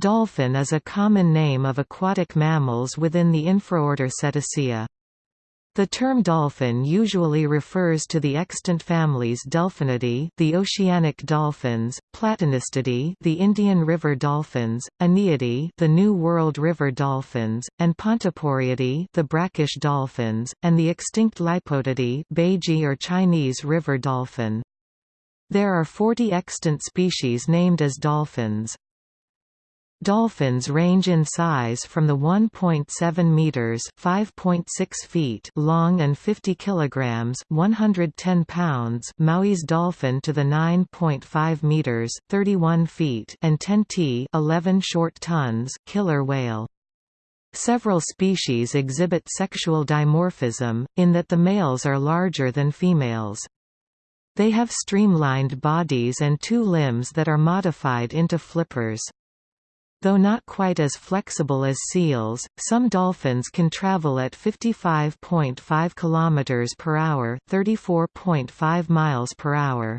Dolphin is a common name of aquatic mammals within the infraorder Cetacea. The term dolphin usually refers to the extant families Delphinidae, the oceanic dolphins, Platanistidae, the Indian river dolphins, Iniidae, the New World river dolphins, and Pontoporidae, the brackish dolphins, and the extinct Lipotidae, Baiji or Chinese river dolphin. There are 40 extant species named as dolphins. Dolphins range in size from the 1.7 meters (5.6 feet) long and 50 kilograms (110 pounds) Maui's dolphin to the 9.5 meters (31 feet) and 10 t (11 short tons) killer whale. Several species exhibit sexual dimorphism, in that the males are larger than females. They have streamlined bodies and two limbs that are modified into flippers. Though not quite as flexible as seals, some dolphins can travel at 55.5 km per hour, 34.5 miles per hour.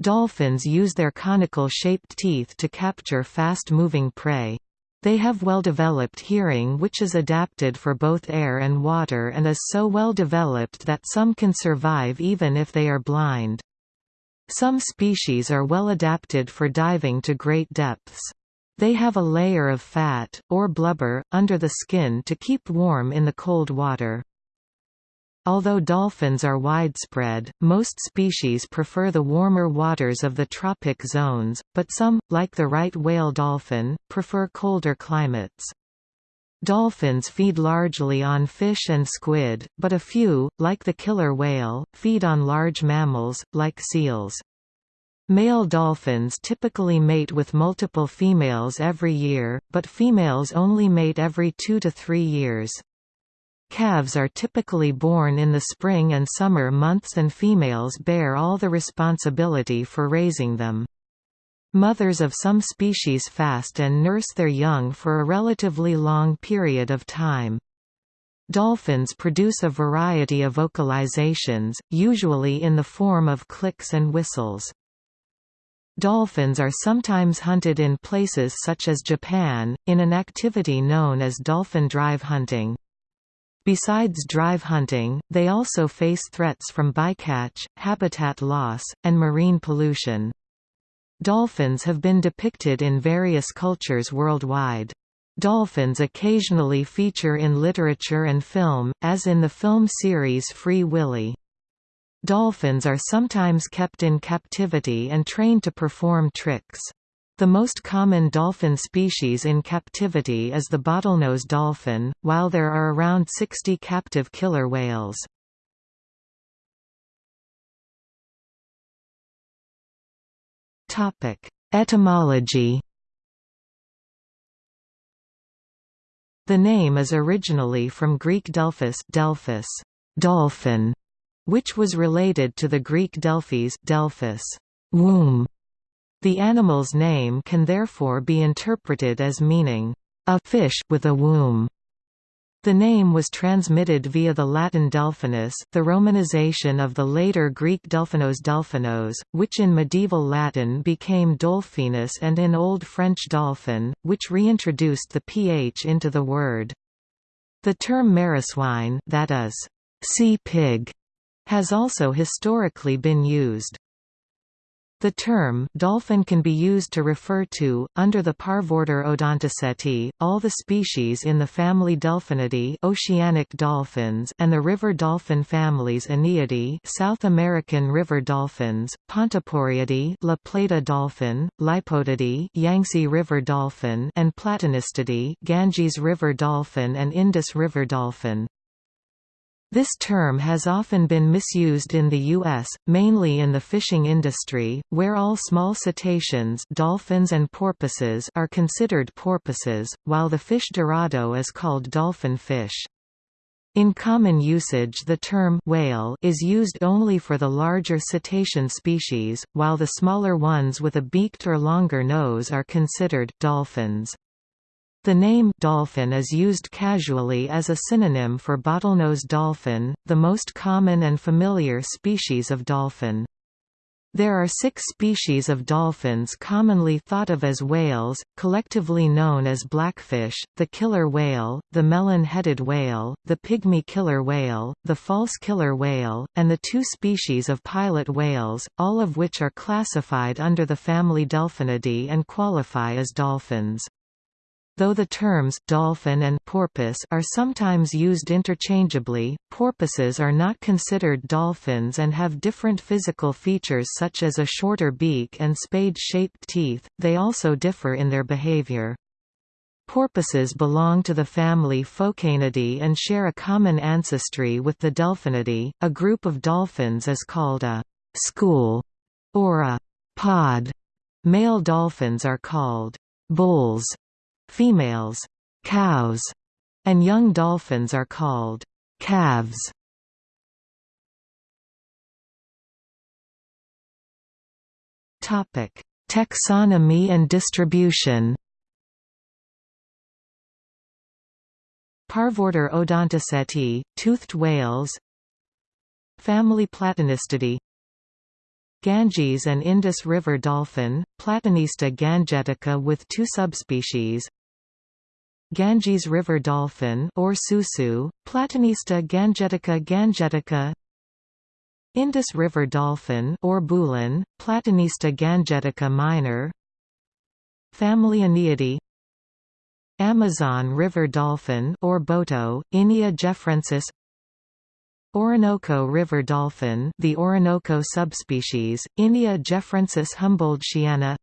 Dolphins use their conical-shaped teeth to capture fast-moving prey. They have well-developed hearing which is adapted for both air and water and is so well developed that some can survive even if they are blind. Some species are well adapted for diving to great depths. They have a layer of fat, or blubber, under the skin to keep warm in the cold water. Although dolphins are widespread, most species prefer the warmer waters of the tropic zones, but some, like the right whale dolphin, prefer colder climates. Dolphins feed largely on fish and squid, but a few, like the killer whale, feed on large mammals, like seals. Male dolphins typically mate with multiple females every year, but females only mate every two to three years. Calves are typically born in the spring and summer months and females bear all the responsibility for raising them. Mothers of some species fast and nurse their young for a relatively long period of time. Dolphins produce a variety of vocalizations, usually in the form of clicks and whistles. Dolphins are sometimes hunted in places such as Japan, in an activity known as dolphin drive hunting. Besides drive hunting, they also face threats from bycatch, habitat loss, and marine pollution. Dolphins have been depicted in various cultures worldwide. Dolphins occasionally feature in literature and film, as in the film series Free Willy. Dolphins are sometimes kept in captivity and trained to perform tricks. The most common dolphin species in captivity is the bottlenose dolphin, while there are around 60 captive killer whales. Etymology The name is originally from Greek Delphus, Delphus dolphin", which was related to the Greek Delphis Delphus, womb. The animal's name can therefore be interpreted as meaning, a fish with a womb. The name was transmitted via the Latin Delphinus, the romanization of the later Greek Delphinos Delphinos, which in medieval Latin became Dolphinus and in Old French dolphin, which reintroduced the ph into the word. The term mereswine that is, sea pig, has also historically been used. The term dolphin can be used to refer to, under the parvorder Odontoceti, all the species in the family Delphinidae oceanic dolphins and the river dolphin families Iniidae South American river dolphins, Pontoporidae La Plata dolphin, Lipotidae Yangtze river dolphin and Platanistidae Ganges river dolphin and Indus river dolphin. This term has often been misused in the U.S., mainly in the fishing industry, where all small cetaceans dolphins and porpoises are considered porpoises, while the fish dorado is called dolphin fish. In common usage the term whale is used only for the larger cetacean species, while the smaller ones with a beaked or longer nose are considered dolphins. The name dolphin is used casually as a synonym for bottlenose dolphin, the most common and familiar species of dolphin. There are six species of dolphins commonly thought of as whales, collectively known as blackfish, the killer whale, the melon-headed whale, the pygmy killer whale, the false killer whale, and the two species of pilot whales, all of which are classified under the family Delphinidae and qualify as dolphins. Though the terms dolphin and porpoise are sometimes used interchangeably, porpoises are not considered dolphins and have different physical features such as a shorter beak and spade-shaped teeth, they also differ in their behavior. Porpoises belong to the family Phocoenidae and share a common ancestry with the Delphinidae. A group of dolphins is called a school or a pod. Male dolphins are called bulls Females, cows, and young dolphins are called calves. Topic: Taxonomy and distribution. Parvorder Odontoceti, toothed whales Family Platanistidae Ganges and Indus River dolphin, Platanista gangetica with two subspecies Ganges River dolphin or susu, Platanista gangetica gangetica. Indus River dolphin or bulan, Platanista gangetica minor. Family Iniidae Amazon River dolphin or boto, Inia geoffrensis Orinoco River dolphin the Orinoco subspecies, Inia geoffrensis humboldtiana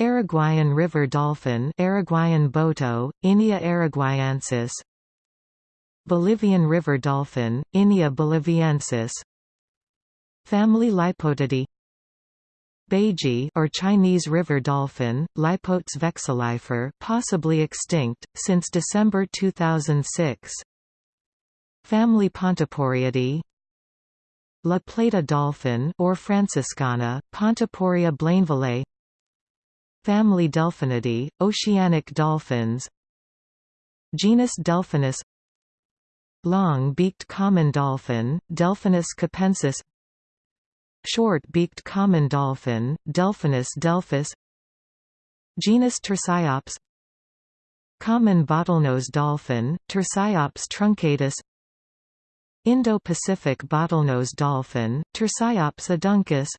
Araguayan river dolphin Araguayan boto, Inia araguayensis Bolivian river dolphin, Inia boliviensis Family Lipotidae Baiji or Chinese river dolphin, Lipotes vexillifer possibly extinct, since December 2006 Family Pontoporiidae La Plata dolphin or Franciscana, Pontoporia blainvillei Family Delphinidae, oceanic dolphins. Genus Delphinus. Long-beaked common dolphin, Delphinus capensis. Short-beaked common dolphin, Delphinus delphis. Genus Tursiops Common bottlenose dolphin, Tursiops truncatus. Indo-Pacific bottlenose dolphin, Tursiops aduncus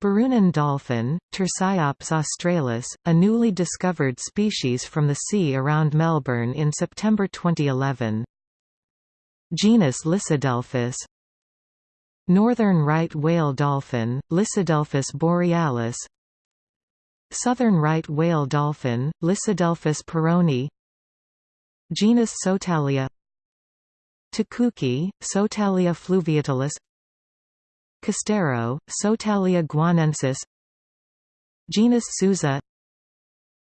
Burrunan dolphin, Tursiops australis, a newly discovered species from the sea around Melbourne in September 2011. Genus Lissodelphis Northern right whale dolphin, Lissodelphis borealis. Southern right whale dolphin, Lissodelphis perroni Genus Sotalia. Tucuxi, Sotalia fluviatilis Costero, Sotalia guianensis Genus Sousa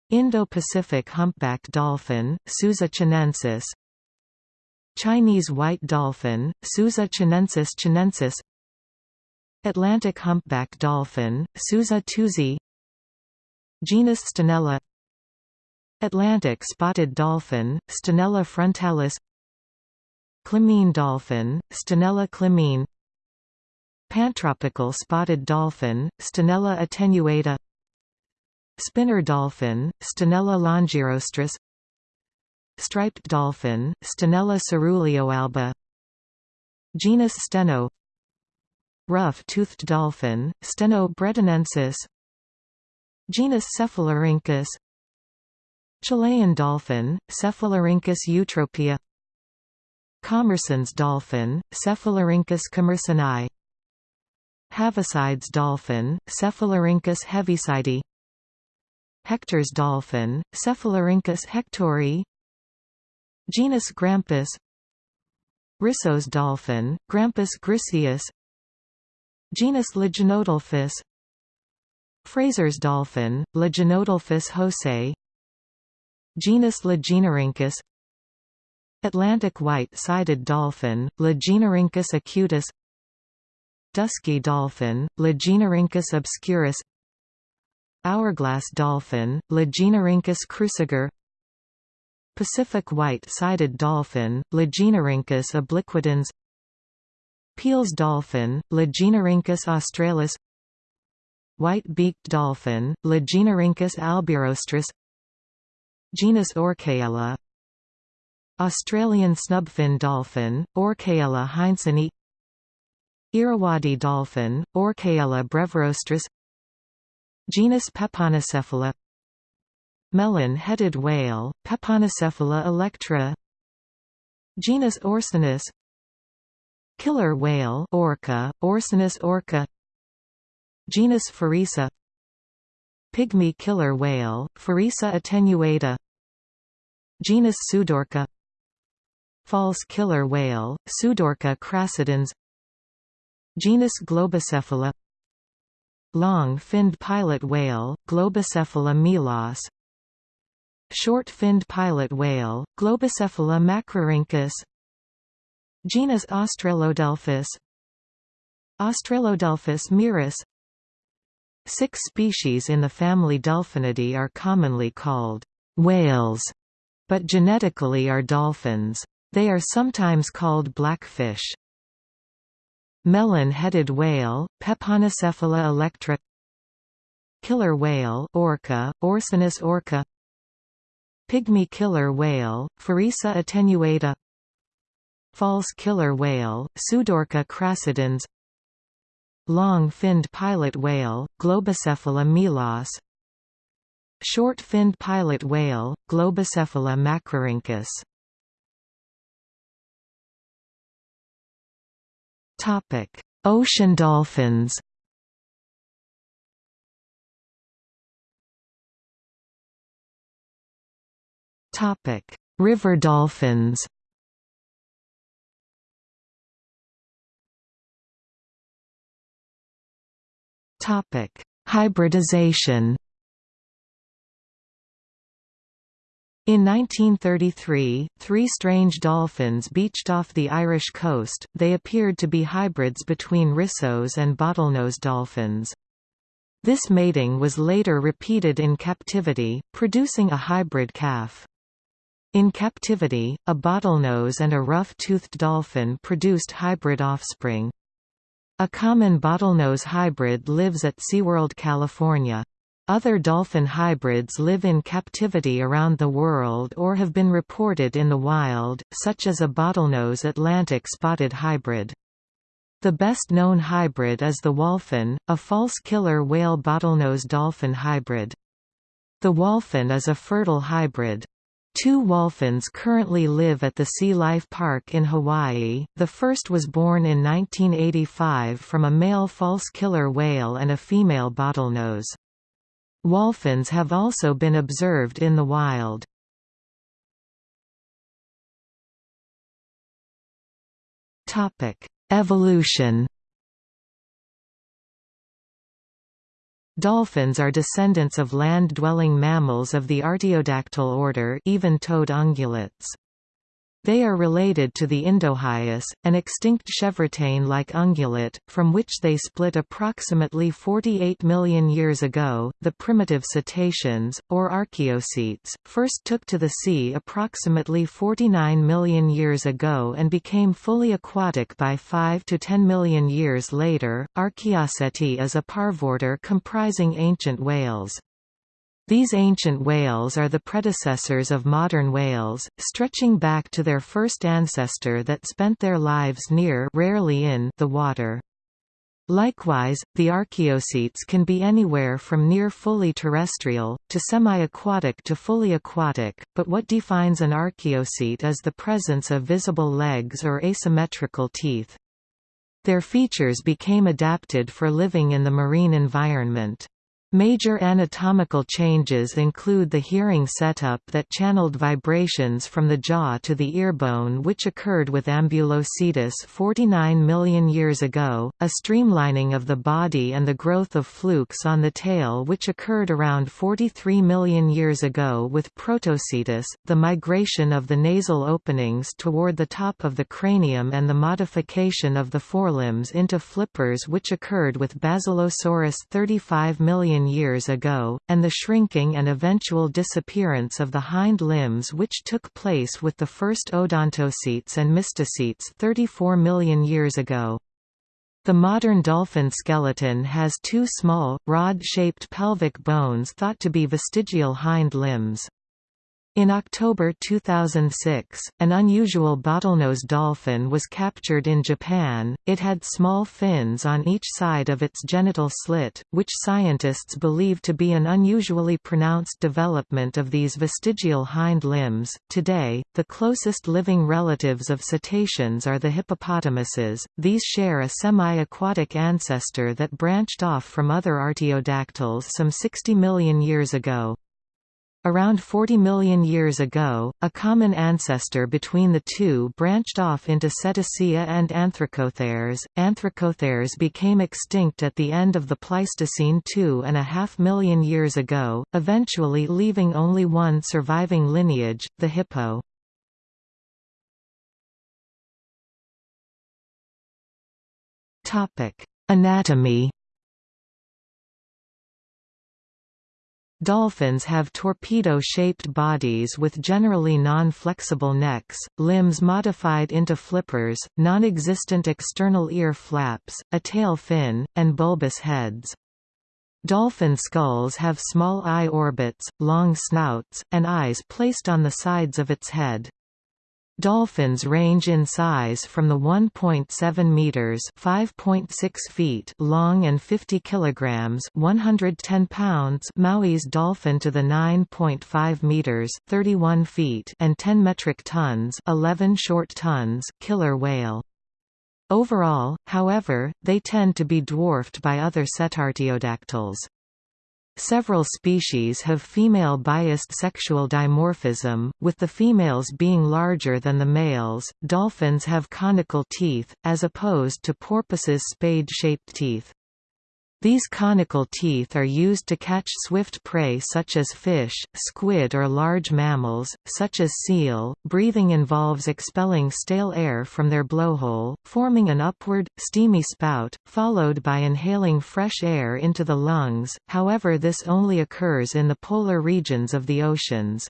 Indo-Pacific humpback dolphin, Sousa chinensis Chinese white dolphin, Sousa chinensis chinensis Atlantic humpback dolphin, Sousa teuszii Genus Stenella Atlantic spotted dolphin, Stenella frontalis Clymene dolphin, Stenella clymene Pantropical spotted dolphin, Stenella attenuata. Spinner dolphin, Stenella longirostris. Striped dolphin, Stenella coeruleoalba Genus Steno. Rough-toothed dolphin, Steno bredanensis Genus Cephalorhynchus Chilean dolphin, Cephalorhynchus eutropia. Commerson's dolphin, Cephalorhynchus commersoni Heaviside's dolphin, Cephalorhynchus heavisidii Hector's dolphin, Cephalorhynchus hectori. Genus Grampus. Risso's dolphin, Grampus griseus. Genus Lagenodelphis Fraser's dolphin, Lagenodelphis hosei Genus Lagenorhynchus Atlantic white-sided dolphin, Lagenorhynchus acutus Dusky dolphin, Lagenorhynchus obscurus Hourglass dolphin, Lagenorhynchus cruciger Pacific white-sided dolphin, Lagenorhynchus obliquidens Peale's dolphin, Lagenorhynchus australis White-beaked dolphin, Lagenorhynchus albirostris Genus Orcaella Australian snubfin dolphin, Orcaella heinsohni Irrawaddy dolphin, Orcaella brevirostris Genus Peponocephala Melon-headed whale, Peponocephala electra Genus Orcinus Killer whale orca, Orcinus orca Genus Feresa Pygmy killer whale, Feresa attenuata Genus Pseudorca False killer whale, Pseudorca crassidens Genus Globicephala Long-finned pilot whale, Globicephala melas Short-finned pilot whale, Globicephala macrorhynchus Genus Australodelphis Australodelphis mirus Six species in the family Delphinidae are commonly called whales, but genetically are dolphins. They are sometimes called blackfish. Melon-headed whale, Peponocephala electra Killer whale orca, Orcinus orca Pygmy killer whale, Feresa attenuata False killer whale, Pseudorca crassidens Long-finned pilot whale, Globicephala melas Short-finned pilot whale, Globicephala macrorhynchus Ocean dolphins Topic: River dolphins Topic: Hybridization. In 1933, three strange dolphins beached off the Irish coast, they appeared to be hybrids between rissos and bottlenose dolphins. This mating was later repeated in captivity, producing a hybrid calf. In captivity, a bottlenose and a rough-toothed dolphin produced hybrid offspring. A common bottlenose hybrid lives at SeaWorld California. Other dolphin hybrids live in captivity around the world or have been reported in the wild, such as a bottlenose Atlantic spotted hybrid. The best-known hybrid is the wholphin, a false killer whale bottlenose dolphin hybrid. The wholphin is a fertile hybrid. Two wholphins currently live at the Sea Life Park in Hawaii. The first was born in 1985 from a male false killer whale and a female bottlenose. Wholphins have also been observed in the wild. Evolution Dolphins are descendants of land-dwelling mammals of the artiodactyl order even-toed ungulates. They are related to the Indohyus, an extinct chevrotain-like ungulate, from which they split approximately 48 million years ago. The primitive cetaceans, or archaeocetes, first took to the sea approximately 49 million years ago and became fully aquatic by 5 to 10 million years later. Archaeoceti is a parvorder comprising ancient whales. These ancient whales are the predecessors of modern whales, stretching back to their first ancestor that spent their lives near rarely in the water. Likewise, the archaeocetes can be anywhere from near fully terrestrial, to semi-aquatic to fully aquatic, but what defines an archaeocete is the presence of visible legs or asymmetrical teeth. Their features became adapted for living in the marine environment. Major anatomical changes include the hearing setup that channeled vibrations from the jaw to the earbone which occurred with Ambulocetus 49 million years ago, a streamlining of the body and the growth of flukes on the tail which occurred around 43 million years ago with Protocetus, the migration of the nasal openings toward the top of the cranium and the modification of the forelimbs into flippers which occurred with Basilosaurus 35 million million years ago, and the shrinking and eventual disappearance of the hind limbs which took place with the first odontocetes and mysticetes 34 million years ago. The modern dolphin skeleton has two small, rod-shaped pelvic bones thought to be vestigial hind limbs. In October 2006, an unusual bottlenose dolphin was captured in Japan. It had small fins on each side of its genital slit, which scientists believe to be an unusually pronounced development of these vestigial hind limbs. Today, the closest living relatives of cetaceans are the hippopotamuses. These share a semi-aquatic ancestor that branched off from other artiodactyls some 60 million years ago. Around 40 million years ago, a common ancestor between the two branched off into Cetacea and Anthracotheres. Anthracotheres became extinct at the end of the Pleistocene two and a half million years ago, eventually leaving only one surviving lineage, the hippo. Anatomy Dolphins have torpedo-shaped bodies with generally non-flexible necks, limbs modified into flippers, non-existent external ear flaps, a tail fin, and bulbous heads. Dolphin skulls have small eye orbits, long snouts, and eyes placed on the sides of its head. Dolphins range in size from the 1.7 meters (5.6 feet) long and 50 kilograms (110 pounds) Maui's dolphin to the 9.5 meters (31 feet) and 10 metric tons (11 short tons) killer whale. Overall, however, they tend to be dwarfed by other cetartiodactyls. Several species have female-biased sexual dimorphism, with the females being larger than the males. Dolphins have conical teeth, as opposed to porpoises' spade-shaped teeth. These conical teeth are used to catch swift prey such as fish, squid or large mammals, such as seal. Breathing involves expelling stale air from their blowhole, forming an upward, steamy spout, followed by inhaling fresh air into the lungs, however this only occurs in the polar regions of the oceans.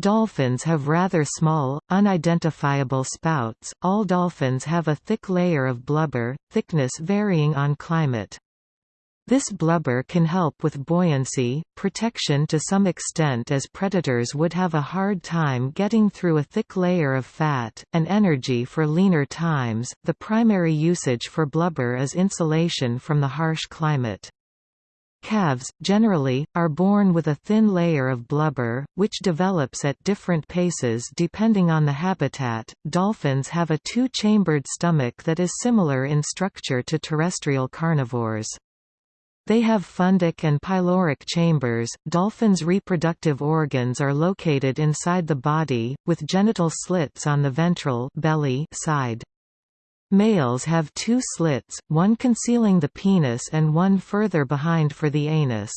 Dolphins have rather small, unidentifiable spouts. All dolphins have a thick layer of blubber, thickness varying on climate. This blubber can help with buoyancy, protection to some extent as predators would have a hard time getting through a thick layer of fat, and energy for leaner times. The primary usage for blubber is insulation from the harsh climate. Calves, generally, are born with a thin layer of blubber, which develops at different paces depending on the habitat. Dolphins have a two chambered stomach that is similar in structure to terrestrial carnivores. They have fundic and pyloric chambers. Dolphins' reproductive organs are located inside the body, with genital slits on the ventral belly side. Males have two slits, one concealing the penis and one further behind for the anus.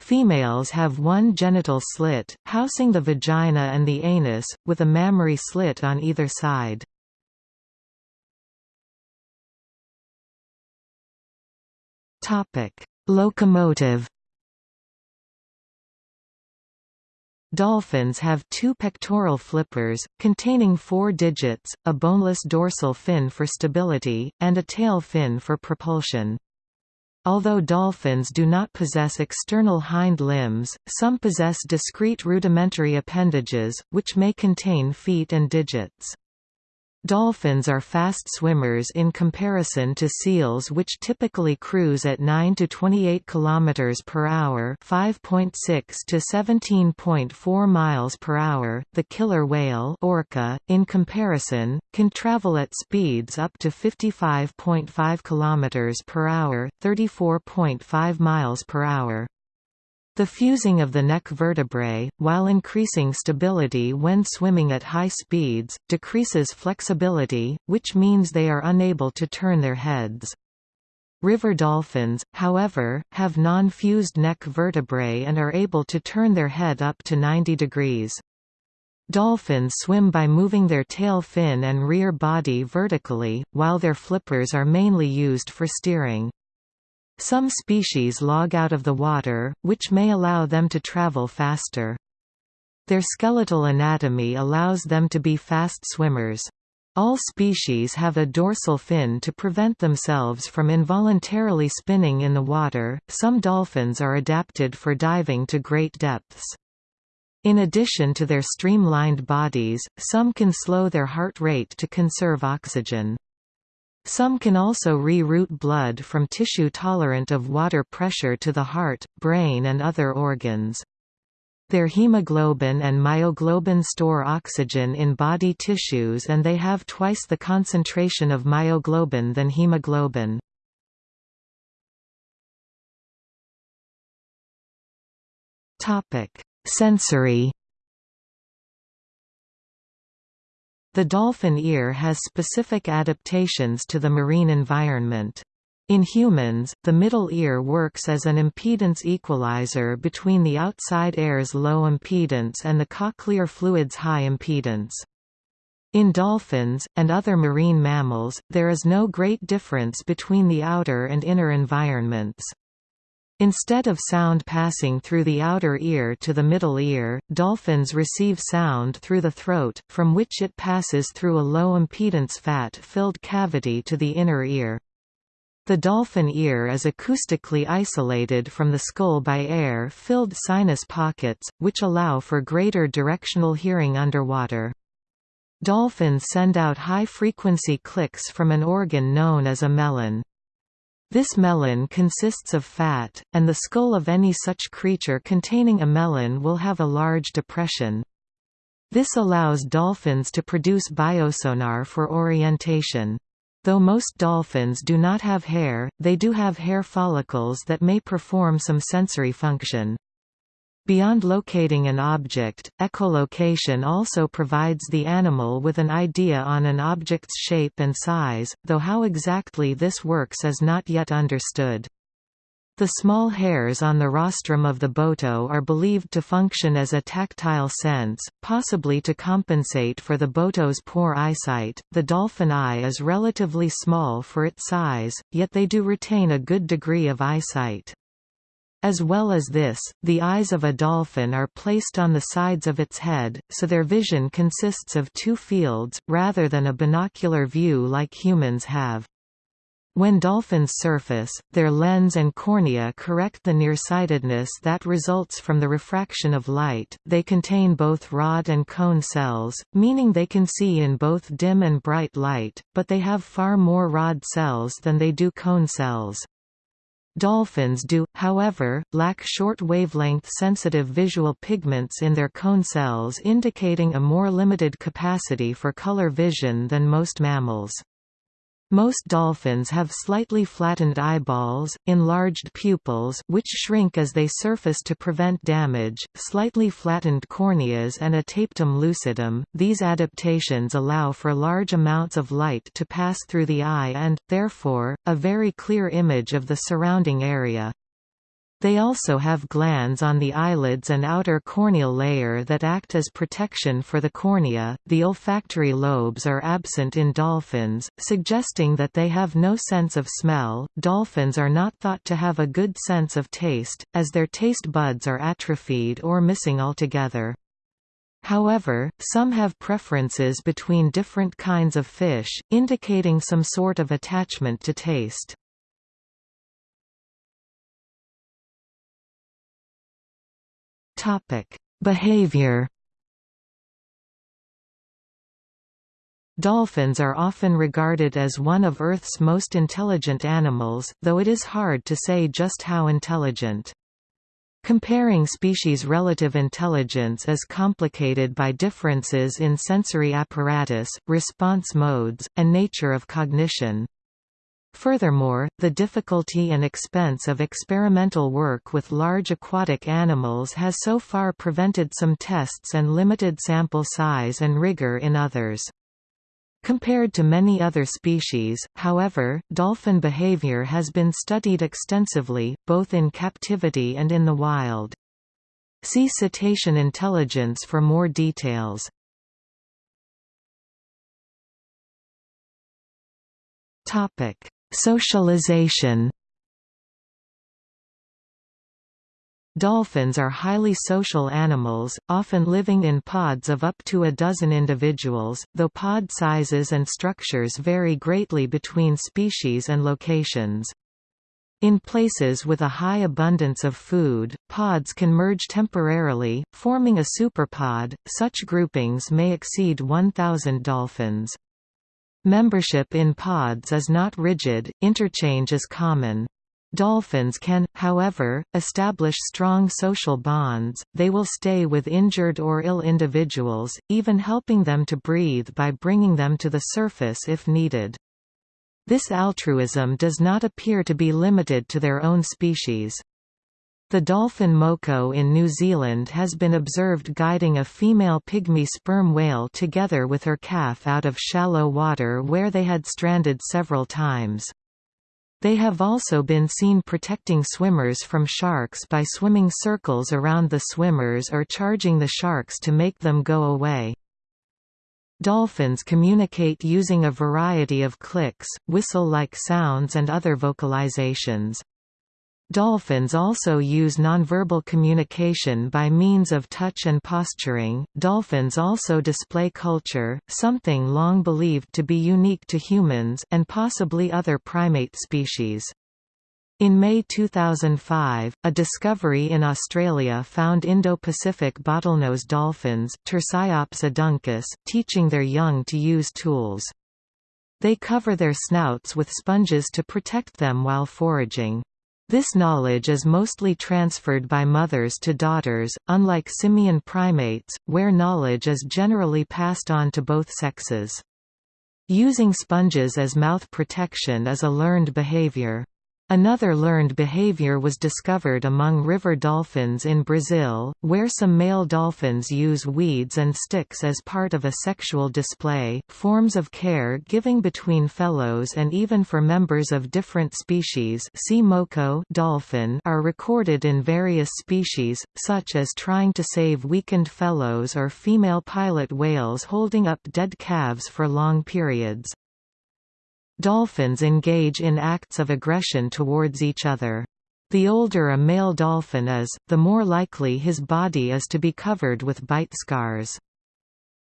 Females have one genital slit, housing the vagina and the anus, with a mammary slit on either side. Locomotive Dolphins have two pectoral flippers, containing four digits, a boneless dorsal fin for stability, and a tail fin for propulsion. Although dolphins do not possess external hind limbs, some possess discrete rudimentary appendages, which may contain feet and digits. Dolphins are fast swimmers in comparison to seals which typically cruise at 9 to 28 km per hour, 5.6 to 17.4 miles per hour. The killer whale, orca, in comparison, can travel at speeds up to 55.5 km per hour, 34.5 miles per hour. The fusing of the neck vertebrae, while increasing stability when swimming at high speeds, decreases flexibility, which means they are unable to turn their heads. River dolphins, however, have non-fused neck vertebrae and are able to turn their head up to 90 degrees. Dolphins swim by moving their tail fin and rear body vertically, while their flippers are mainly used for steering. Some species log out of the water, which may allow them to travel faster. Their skeletal anatomy allows them to be fast swimmers. All species have a dorsal fin to prevent themselves from involuntarily spinning in the water. Some dolphins are adapted for diving to great depths. In addition to their streamlined bodies, some can slow their heart rate to conserve oxygen. Some can also re-route blood from tissue tolerant of water pressure to the heart, brain and other organs. Their hemoglobin and myoglobin store oxygen in body tissues and they have twice the concentration of myoglobin than hemoglobin. Sensory The dolphin ear has specific adaptations to the marine environment. In humans, the middle ear works as an impedance equalizer between the outside air's low impedance and the cochlear fluid's high impedance. In dolphins, and other marine mammals, there is no great difference between the outer and inner environments. Instead of sound passing through the outer ear to the middle ear, dolphins receive sound through the throat, from which it passes through a low-impedance fat-filled cavity to the inner ear. The dolphin ear is acoustically isolated from the skull by air-filled sinus pockets, which allow for greater directional hearing underwater. Dolphins send out high-frequency clicks from an organ known as a melon. This melon consists of fat, and the skull of any such creature containing a melon will have a large depression. This allows dolphins to produce biosonar for orientation. Though most dolphins do not have hair, they do have hair follicles that may perform some sensory function. Beyond locating an object, echolocation also provides the animal with an idea on an object's shape and size, though how exactly this works is not yet understood. The small hairs on the rostrum of the boto are believed to function as a tactile sense, possibly to compensate for the boto's poor eyesight. The dolphin eye is relatively small for its size, yet they do retain a good degree of eyesight. As well as this, the eyes of a dolphin are placed on the sides of its head, so their vision consists of two fields, rather than a binocular view like humans have. When dolphins surface, their lens and cornea correct the nearsightedness that results from the refraction of light. They contain both rod and cone cells, meaning they can see in both dim and bright light, but they have far more rod cells than they do cone cells. Dolphins do, however, lack short-wavelength sensitive visual pigments in their cone cells indicating a more limited capacity for color vision than most mammals. Most dolphins have slightly flattened eyeballs, enlarged pupils which shrink as they surface to prevent damage, slightly flattened corneas and a tapetum lucidum. These adaptations allow for large amounts of light to pass through the eye and, therefore, a very clear image of the surrounding area. They also have glands on the eyelids and outer corneal layer that act as protection for the cornea. The olfactory lobes are absent in dolphins, suggesting that they have no sense of smell. Dolphins are not thought to have a good sense of taste, as their taste buds are atrophied or missing altogether. However, some have preferences between different kinds of fish, indicating some sort of attachment to taste. Topic: Behavior. Dolphins are often regarded as one of Earth's most intelligent animals, though it is hard to say just how intelligent. Comparing species' relative intelligence is complicated by differences in sensory apparatus, response modes, and nature of cognition. Furthermore, the difficulty and expense of experimental work with large aquatic animals has so far prevented some tests and limited sample size and rigor in others. Compared to many other species, however, dolphin behavior has been studied extensively, both in captivity and in the wild. See cetacean intelligence for more details. Topic: Socialization Dolphins are highly social animals, often living in pods of up to a dozen individuals, though pod sizes and structures vary greatly between species and locations. In places with a high abundance of food, pods can merge temporarily, forming a superpod. Such groupings may exceed 1,000 dolphins. Membership in pods is not rigid, interchange is common. Dolphins can, however, establish strong social bonds, they will stay with injured or ill individuals, even helping them to breathe by bringing them to the surface if needed. This altruism does not appear to be limited to their own species. The dolphin moko in New Zealand has been observed guiding a female pygmy sperm whale together with her calf out of shallow water where they had stranded several times. They have also been seen protecting swimmers from sharks by swimming circles around the swimmers or charging the sharks to make them go away. Dolphins communicate using a variety of clicks, whistle-like sounds and other vocalizations. Dolphins also use nonverbal communication by means of touch and posturing. Dolphins also display culture, something long believed to be unique to humans and possibly other primate species. In May 2005, a discovery in Australia found Indo-Pacific bottlenose dolphins teaching their young to use tools. They cover their snouts with sponges to protect them while foraging. This knowledge is mostly transferred by mothers to daughters, unlike simian primates, where knowledge is generally passed on to both sexes. Using sponges as mouth protection is a learned behavior. Another learned behavior was discovered among river dolphins in Brazil, where some male dolphins use weeds and sticks as part of a sexual display. Forms of care giving between fellows and even for members of different species see moko dolphin are recorded in various species, such as trying to save weakened fellows or female pilot whales holding up dead calves for long periods. Dolphins engage in acts of aggression towards each other. The older a male dolphin is, the more likely his body is to be covered with bite scars.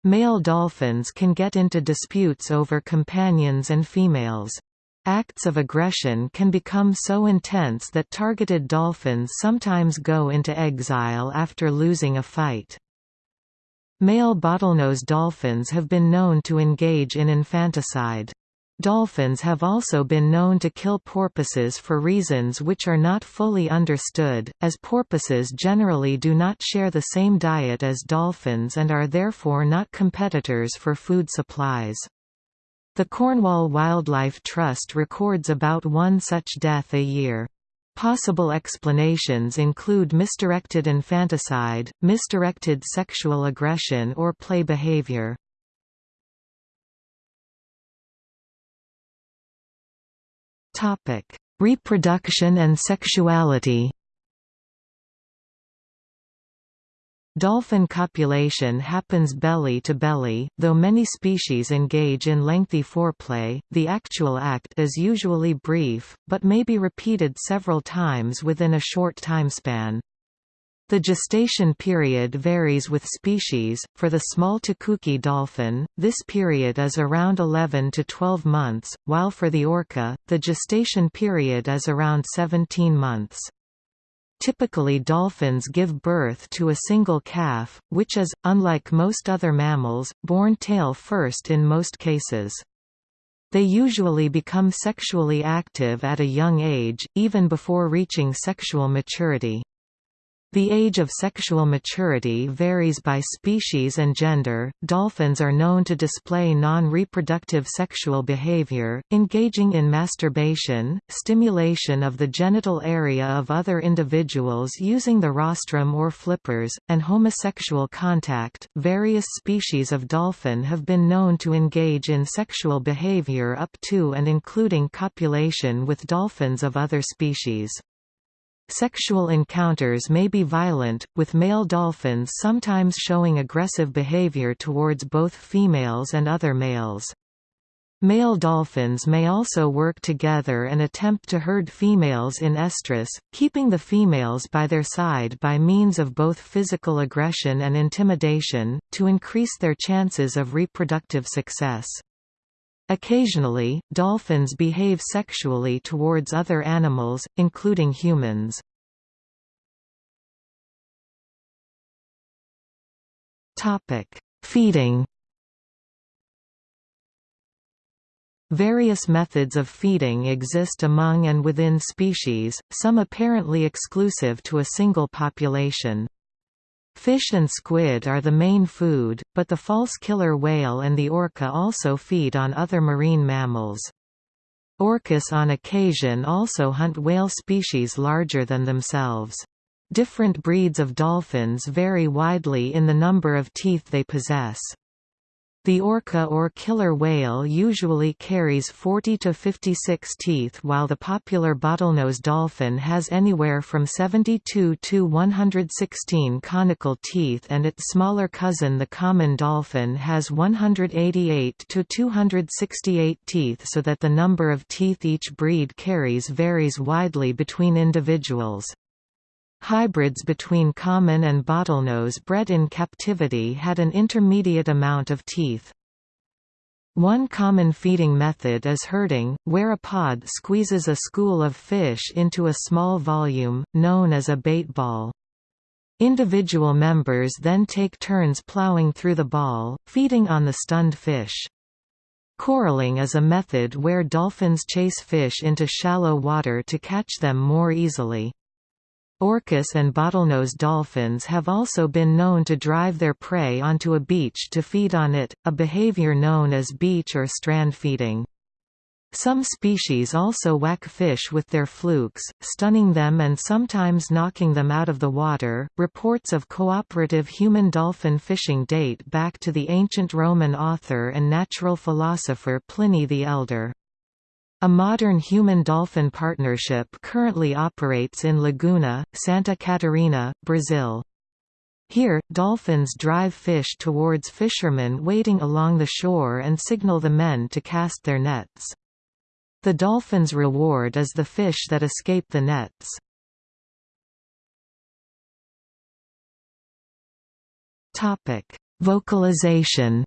Male dolphins can get into disputes over companions and females. Acts of aggression can become so intense that targeted dolphins sometimes go into exile after losing a fight. Male bottlenose dolphins have been known to engage in infanticide. Dolphins have also been known to kill porpoises for reasons which are not fully understood, as porpoises generally do not share the same diet as dolphins and are therefore not competitors for food supplies. The Cornwall Wildlife Trust records about one such death a year. Possible explanations include misdirected infanticide, misdirected sexual aggression or play behavior. Topic: Reproduction and sexuality. Dolphin copulation happens belly to belly, though many species engage in lengthy foreplay, the actual act is usually brief, but may be repeated several times within a short timespan. The gestation period varies with species. For the small Tucuxi dolphin, this period is around 11 to 12 months, while for the orca, the gestation period is around 17 months. Typically dolphins give birth to a single calf, which is, unlike most other mammals, born tail first in most cases. They usually become sexually active at a young age, even before reaching sexual maturity. The age of sexual maturity varies by species and gender. Dolphins are known to display non-reproductive sexual behavior, engaging in masturbation, stimulation of the genital area of other individuals using the rostrum or flippers, and homosexual contact. Various species of dolphin have been known to engage in sexual behavior up to and including copulation with dolphins of other species. Sexual encounters may be violent, with male dolphins sometimes showing aggressive behavior towards both females and other males. Male dolphins may also work together and attempt to herd females in estrus, keeping the females by their side by means of both physical aggression and intimidation, to increase their chances of reproductive success. Occasionally, dolphins behave sexually towards other animals, including humans. Feeding Various methods of feeding exist among and within species, some apparently exclusive to a single population. Fish and squid are the main food, but the false killer whale and the orca also feed on other marine mammals. Orcas on occasion also hunt whale species larger than themselves. Different breeds of dolphins vary widely in the number of teeth they possess. The orca or killer whale usually carries 40 to 56 teeth while the popular bottlenose dolphin has anywhere from 72 to 116 conical teeth and its smaller cousin the common dolphin has 188 to 268 teeth so that the number of teeth each breed carries varies widely between individuals. Hybrids between common and bottlenose bred in captivity had an intermediate amount of teeth. One common feeding method is herding, where a pod squeezes a school of fish into a small volume, known as a bait ball. Individual members then take turns plowing through the ball, feeding on the stunned fish. Coralling is a method where dolphins chase fish into shallow water to catch them more easily. Orcas and bottlenose dolphins have also been known to drive their prey onto a beach to feed on it, a behavior known as beach or strand feeding. Some species also whack fish with their flukes, stunning them and sometimes knocking them out of the water. Reports of cooperative human dolphin fishing date back to the ancient Roman author and natural philosopher Pliny the Elder. A modern human-dolphin partnership currently operates in Laguna, Santa Catarina, Brazil. Here, dolphins drive fish towards fishermen waiting along the shore and signal the men to cast their nets. The dolphin's reward is the fish that escape the nets. Vocalization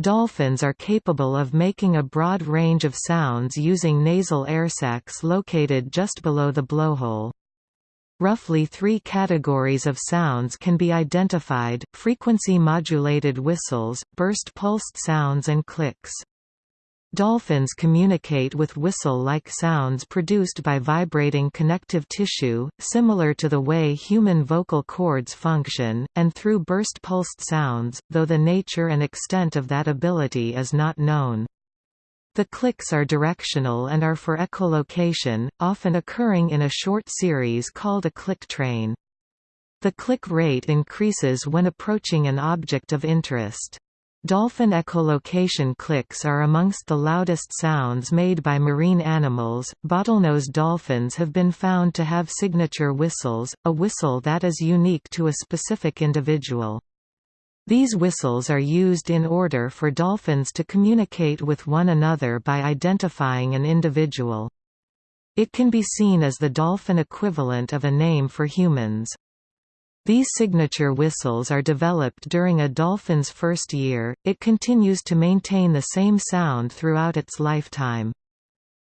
Dolphins are capable of making a broad range of sounds using nasal air sacs located just below the blowhole. Roughly three categories of sounds can be identified, frequency-modulated whistles, burst-pulsed sounds and clicks. Dolphins communicate with whistle-like sounds produced by vibrating connective tissue, similar to the way human vocal cords function, and through burst-pulsed sounds, though the nature and extent of that ability is not known. The clicks are directional and are for echolocation, often occurring in a short series called a click train. The click rate increases when approaching an object of interest. Dolphin echolocation clicks are amongst the loudest sounds made by marine animals. Bottlenose dolphins have been found to have signature whistles, a whistle that is unique to a specific individual. These whistles are used in order for dolphins to communicate with one another by identifying an individual. It can be seen as the dolphin equivalent of a name for humans. These signature whistles are developed during a dolphin's first year, it continues to maintain the same sound throughout its lifetime.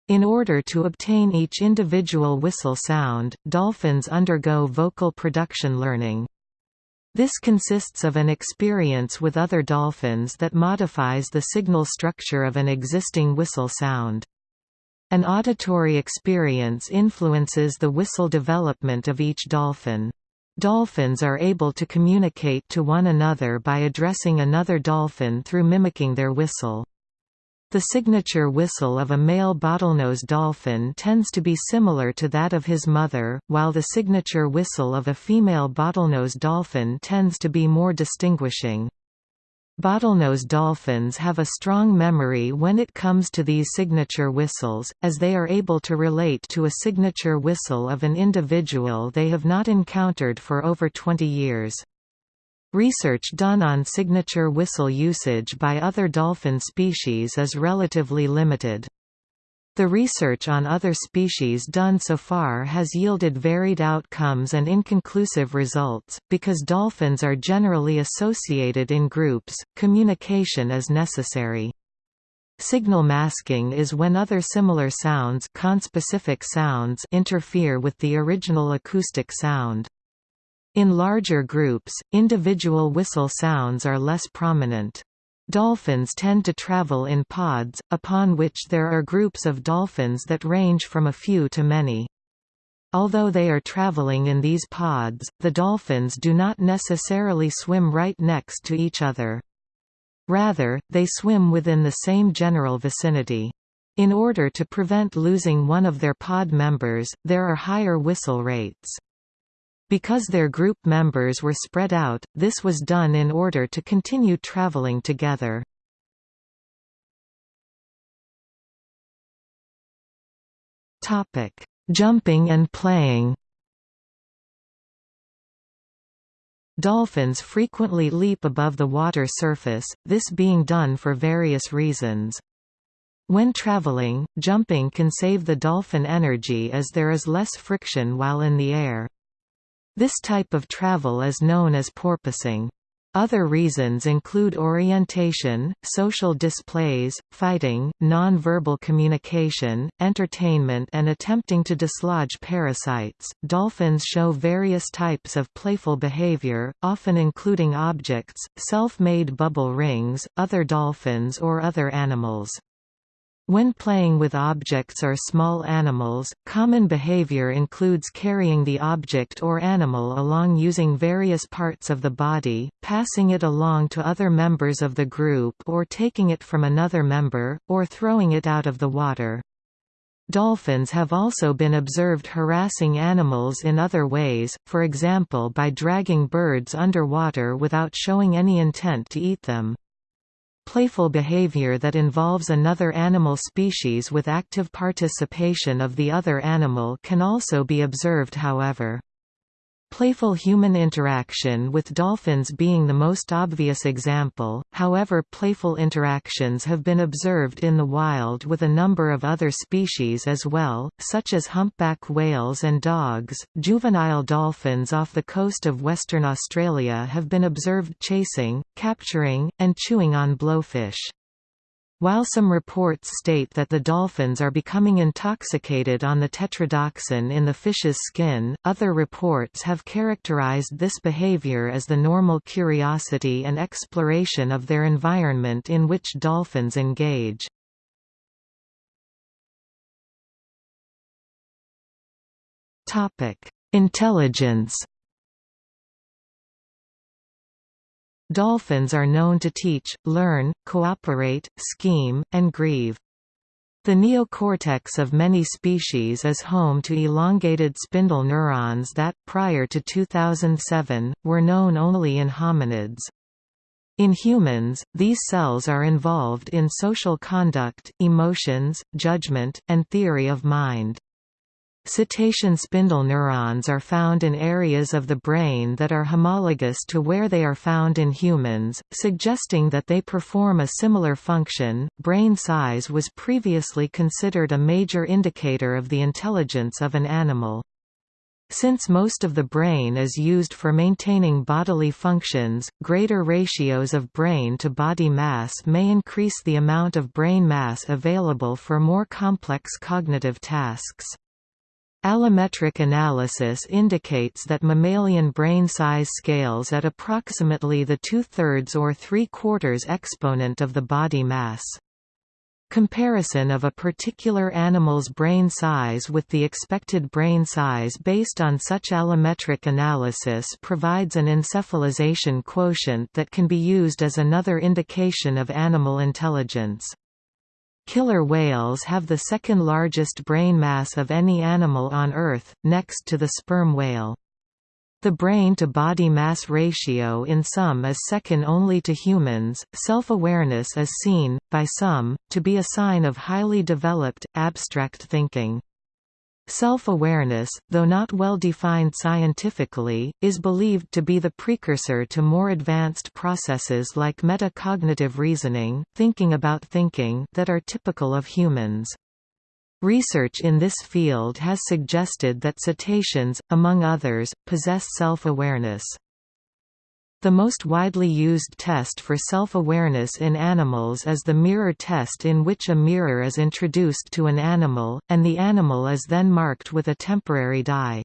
In order to obtain each individual whistle sound, dolphins undergo vocal production learning. This consists of an experience with other dolphins that modifies the signal structure of an existing whistle sound. An auditory experience influences the whistle development of each dolphin. Dolphins are able to communicate to one another by addressing another dolphin through mimicking their whistle. The signature whistle of a male bottlenose dolphin tends to be similar to that of his mother, while the signature whistle of a female bottlenose dolphin tends to be more distinguishing. Bottlenose dolphins have a strong memory when it comes to these signature whistles, as they are able to relate to a signature whistle of an individual they have not encountered for over 20 years. Research done on signature whistle usage by other dolphin species is relatively limited. The research on other species done so far has yielded varied outcomes and inconclusive results. Because dolphins are generally associated in groups, communication is necessary. Signal masking is when other similar sounds, conspecific sounds interfere with the original acoustic sound. In larger groups, individual whistle sounds are less prominent. Dolphins tend to travel in pods, upon which there are groups of dolphins that range from a few to many. Although they are traveling in these pods, the dolphins do not necessarily swim right next to each other. Rather, they swim within the same general vicinity. In order to prevent losing one of their pod members, there are higher whistle rates. Because their group members were spread out, this was done in order to continue traveling together. Jumping and playing Dolphins frequently leap above the water surface, this being done for various reasons. When traveling, jumping can save the dolphin energy as there is less friction while in the air. This type of travel is known as porpoising. Other reasons include orientation, social displays, fighting, non-verbal communication, entertainment, and attempting to dislodge parasites. Dolphins show various types of playful behavior, often including objects, self-made bubble rings, other dolphins, or other animals. When playing with objects or small animals, common behavior includes carrying the object or animal along using various parts of the body, passing it along to other members of the group or taking it from another member, or throwing it out of the water. Dolphins have also been observed harassing animals in other ways, for example by dragging birds underwater without showing any intent to eat them. Playful behavior that involves another animal species with active participation of the other animal can also be observed however. Playful human interaction with dolphins being the most obvious example, however playful interactions have been observed in the wild with a number of other species as well, such as humpback whales and dogs. Juvenile dolphins off the coast of Western Australia have been observed chasing, capturing, and chewing on blowfish. While some reports state that the dolphins are becoming intoxicated on the tetrodotoxin in the fish's skin, other reports have characterized this behavior as the normal curiosity and exploration of their environment in which dolphins engage. Intelligence Dolphins are known to teach, learn, cooperate, scheme, and grieve. The neocortex of many species is home to elongated spindle neurons that, prior to 2007, were known only in hominids. In humans, these cells are involved in social conduct, emotions, judgment, and theory of mind. Cetacean spindle neurons are found in areas of the brain that are homologous to where they are found in humans, suggesting that they perform a similar function. Brain size was previously considered a major indicator of the intelligence of an animal. Since most of the brain is used for maintaining bodily functions, greater ratios of brain to body mass may increase the amount of brain mass available for more complex cognitive tasks. Allometric analysis indicates that mammalian brain size scales at approximately the two-thirds or three-quarters exponent of the body mass. Comparison of a particular animal's brain size with the expected brain size based on such allometric analysis provides an encephalization quotient that can be used as another indication of animal intelligence. Killer whales have the second largest brain mass of any animal on Earth, next to the sperm whale. The brain-to-body mass ratio in some is second only to humans. Self-awareness is seen, by some, to be a sign of highly developed, abstract thinking. Self-awareness, though not well defined scientifically, is believed to be the precursor to more advanced processes like metacognitive reasoning, thinking about thinking, that are typical of humans. Research in this field has suggested that cetaceans, among others, possess self-awareness. The most widely used test for self-awareness in animals is the mirror test in which a mirror is introduced to an animal, and the animal is then marked with a temporary dye.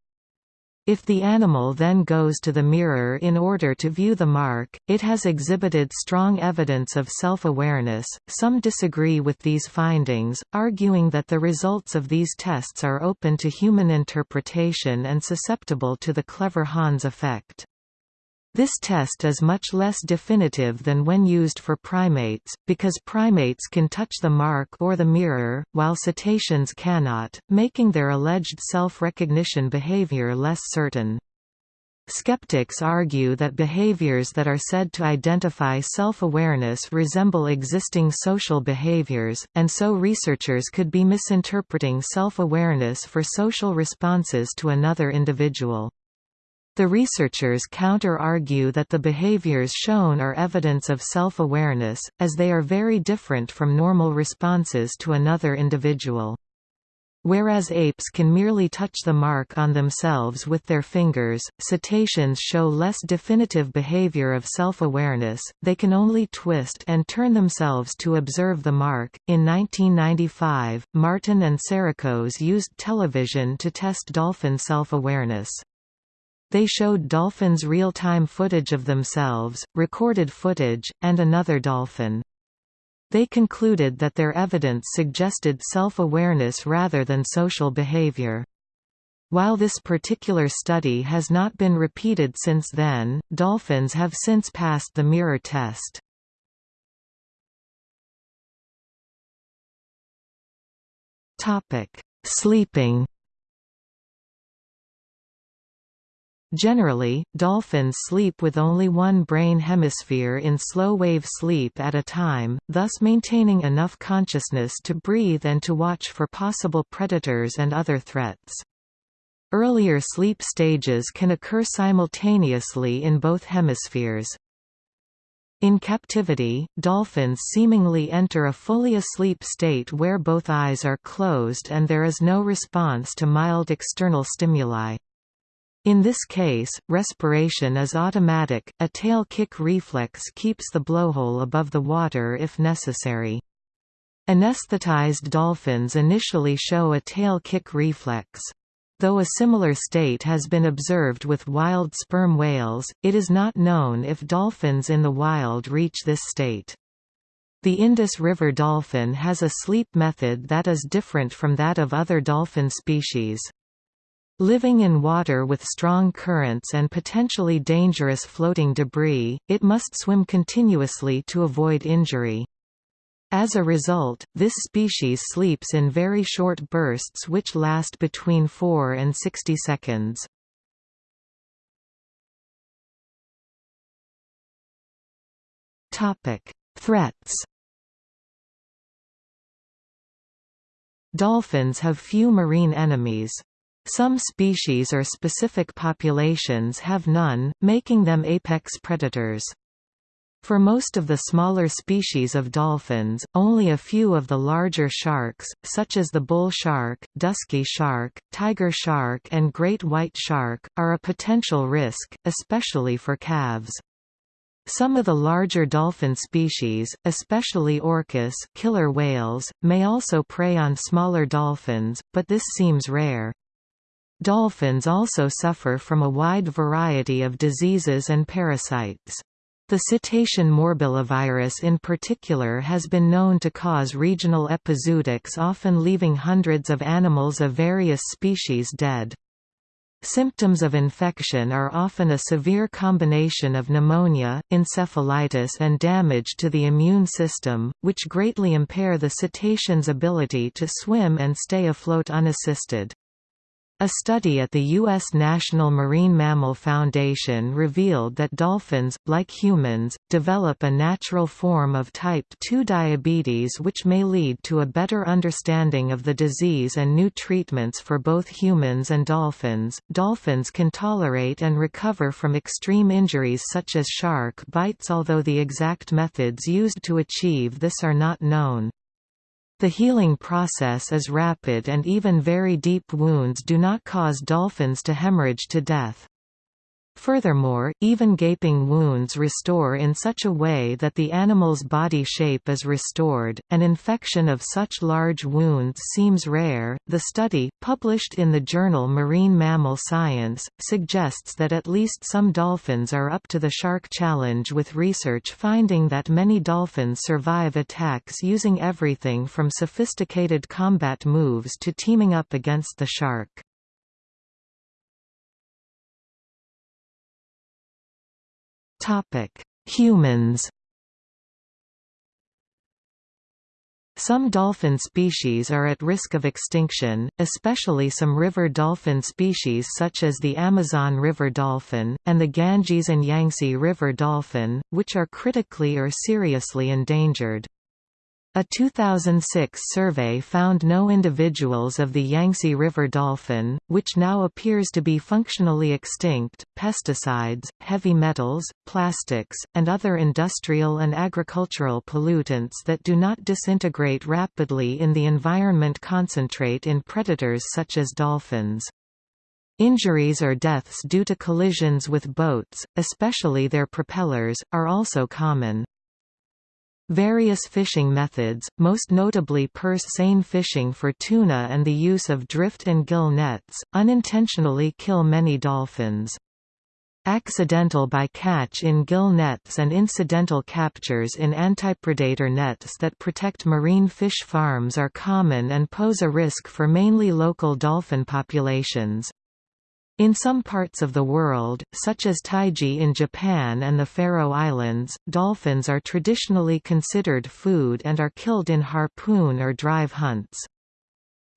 If the animal then goes to the mirror in order to view the mark, it has exhibited strong evidence of self-awareness. Some disagree with these findings, arguing that the results of these tests are open to human interpretation and susceptible to the clever Hans effect. This test is much less definitive than when used for primates, because primates can touch the mark or the mirror, while cetaceans cannot, making their alleged self-recognition behavior less certain. Skeptics argue that behaviors that are said to identify self-awareness resemble existing social behaviors, and so researchers could be misinterpreting self-awareness for social responses to another individual. The researchers counter-argue that the behaviors shown are evidence of self-awareness, as they are very different from normal responses to another individual. Whereas apes can merely touch the mark on themselves with their fingers, cetaceans show less definitive behavior of self-awareness, they can only twist and turn themselves to observe the mark. In 1995, Marten and Psarakos used television to test dolphin self-awareness. They showed dolphins real-time footage of themselves, recorded footage, and another dolphin. They concluded that their evidence suggested self-awareness rather than social behavior. While this particular study has not been repeated since then, dolphins have since passed the mirror test. Sleeping Generally, dolphins sleep with only one brain hemisphere in slow-wave sleep at a time, thus maintaining enough consciousness to breathe and to watch for possible predators and other threats. Earlier sleep stages can occur simultaneously in both hemispheres. In captivity, dolphins seemingly enter a fully asleep state where both eyes are closed and there is no response to mild external stimuli. In this case, respiration is automatic, a tail kick reflex keeps the blowhole above the water if necessary. Anesthetized dolphins initially show a tail kick reflex. Though a similar state has been observed with wild sperm whales, it is not known if dolphins in the wild reach this state. The Indus River dolphin has a sleep method that is different from that of other dolphin species. Living in water with strong currents and potentially dangerous floating debris, it must swim continuously to avoid injury. As a result, this species sleeps in very short bursts which last between 4 and 60 seconds. Threats Dolphins have few marine enemies. Some species or specific populations have none, making them apex predators. For most of the smaller species of dolphins, only a few of the larger sharks, such as the bull shark, dusky shark, tiger shark and great white shark, are a potential risk, especially for calves. Some of the larger dolphin species, especially orcas killer whales, may also prey on smaller dolphins, but this seems rare. Dolphins also suffer from a wide variety of diseases and parasites. The cetacean morbillivirus in particular has been known to cause regional epizootics often leaving hundreds of animals of various species dead. Symptoms of infection are often a severe combination of pneumonia, encephalitis and damage to the immune system, which greatly impair the cetacean's ability to swim and stay afloat unassisted. A study at the U.S. National Marine Mammal Foundation revealed that dolphins, like humans, develop a natural form of type 2 diabetes which may lead to a better understanding of the disease and new treatments for both humans and dolphins. Dolphins can tolerate and recover from extreme injuries such as shark bites although the exact methods used to achieve this are not known. The healing process is rapid and even very deep wounds do not cause dolphins to hemorrhage to death. Furthermore, even gaping wounds restore in such a way that the animal's body shape is restored. An infection of such large wounds seems rare. The study, published in the journal Marine Mammal Science, suggests that at least some dolphins are up to the shark challenge, with research finding that many dolphins survive attacks using everything from sophisticated combat moves to teaming up against the shark. Topic: Humans. Some dolphin species are at risk of extinction, especially some river dolphin species such as the Amazon river dolphin, and the Ganges and Yangtze river dolphin, which are critically or seriously endangered. A 2006 survey found no individuals of the Yangtze River dolphin, which now appears to be functionally extinct. Pesticides, heavy metals, plastics, and other industrial and agricultural pollutants that do not disintegrate rapidly in the environment concentrate in predators such as dolphins. Injuries or deaths due to collisions with boats, especially their propellers, are also common. Various fishing methods, most notably purse seine fishing for tuna and the use of drift and gill nets, unintentionally kill many dolphins. Accidental bycatch in gill nets and incidental captures in antipredator nets that protect marine fish farms are common and pose a risk for mainly local dolphin populations. In some parts of the world, such as Taiji in Japan and the Faroe Islands, dolphins are traditionally considered food and are killed in harpoon or drive hunts.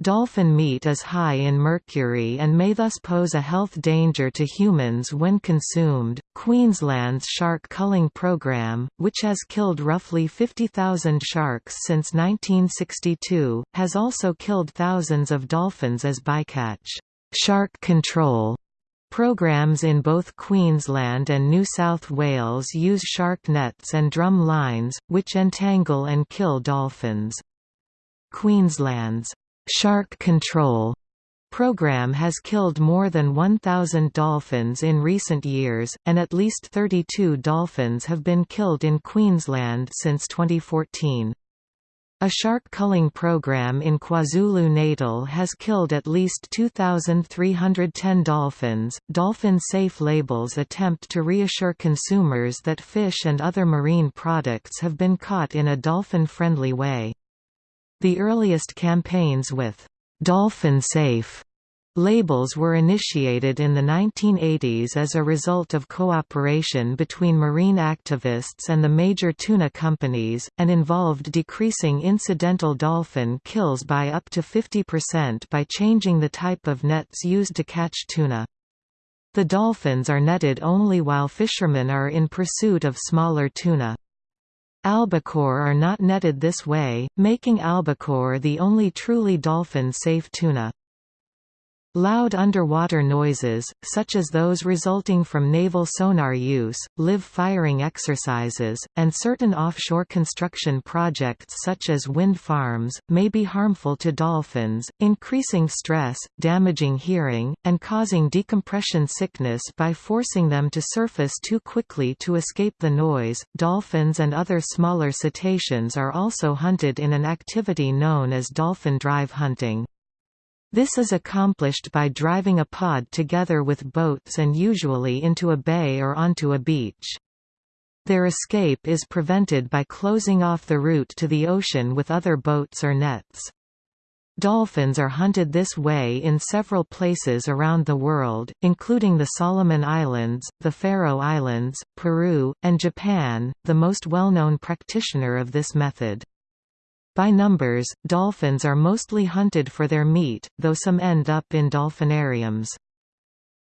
Dolphin meat is high in mercury and may thus pose a health danger to humans when consumed. Queensland's shark culling program, which has killed roughly 50,000 sharks since 1962, has also killed thousands of dolphins as bycatch. Shark control Programs in both Queensland and New South Wales use shark nets and drum lines, which entangle and kill dolphins. Queensland's «Shark Control» program has killed more than 1,000 dolphins in recent years, and at least 32 dolphins have been killed in Queensland since 2014. A shark culling program in KwaZulu-Natal has killed at least 2,310 dolphins. Dolphin safe labels attempt to reassure consumers that fish and other marine products have been caught in a dolphin-friendly way. The earliest campaigns with dolphin safe Labels were initiated in the 1980s as a result of cooperation between marine activists and the major tuna companies, and involved decreasing incidental dolphin kills by up to 50% by changing the type of nets used to catch tuna. The dolphins are netted only while fishermen are in pursuit of smaller tuna. Albacore are not netted this way, making albacore the only truly dolphin-safe tuna. Loud underwater noises, such as those resulting from naval sonar use, live firing exercises, and certain offshore construction projects such as wind farms, may be harmful to dolphins, increasing stress, damaging hearing, and causing decompression sickness by forcing them to surface too quickly to escape the noise. Dolphins and other smaller cetaceans are also hunted in an activity known as dolphin drive hunting. This is accomplished by driving a pod together with boats and usually into a bay or onto a beach. Their escape is prevented by closing off the route to the ocean with other boats or nets. Dolphins are hunted this way in several places around the world, including the Solomon Islands, the Faroe Islands, Peru, and Japan, the most well-known practitioner of this method. By numbers, dolphins are mostly hunted for their meat, though some end up in dolphinariums.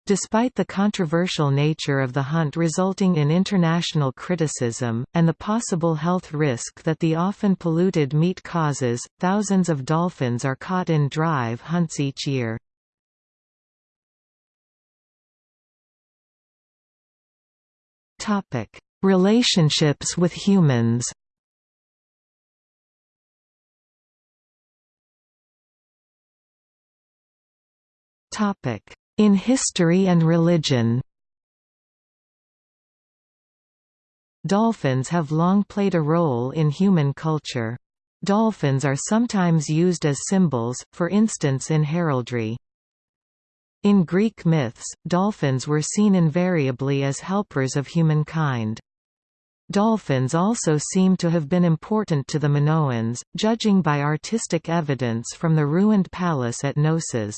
Despite the controversial nature of the hunt resulting in international criticism, and the possible health risk that the often polluted meat causes, thousands of dolphins are caught in drive hunts each year. Relationships with humans In history and religion Dolphins have long played a role in human culture. Dolphins are sometimes used as symbols, for instance in heraldry. In Greek myths, dolphins were seen invariably as helpers of humankind. Dolphins also seem to have been important to the Minoans, judging by artistic evidence from the ruined palace at Knossos.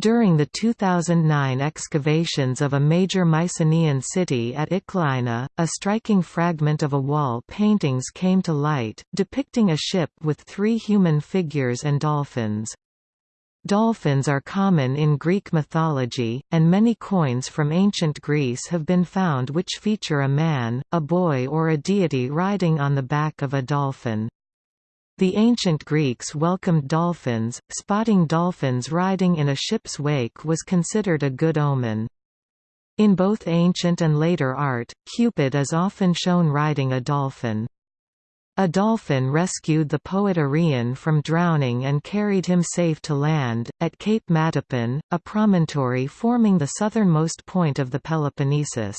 During the 2009 excavations of a major Mycenaean city at Iklaina, a striking fragment of a wall paintings came to light, depicting a ship with three human figures and dolphins. Dolphins are common in Greek mythology, and many coins from ancient Greece have been found which feature a man, a boy or a deity riding on the back of a dolphin. The ancient Greeks welcomed dolphins, spotting dolphins riding in a ship's wake was considered a good omen. In both ancient and later art, Cupid is often shown riding a dolphin. A dolphin rescued the poet Arion from drowning and carried him safe to land, at Cape Matapan, a promontory forming the southernmost point of the Peloponnesus.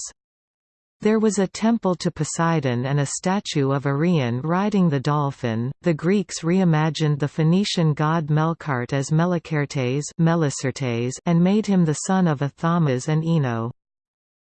There was a temple to Poseidon and a statue of Arion riding the dolphin. The Greeks reimagined the Phoenician god Melkart as Melicertes and made him the son of Athamas and Ino.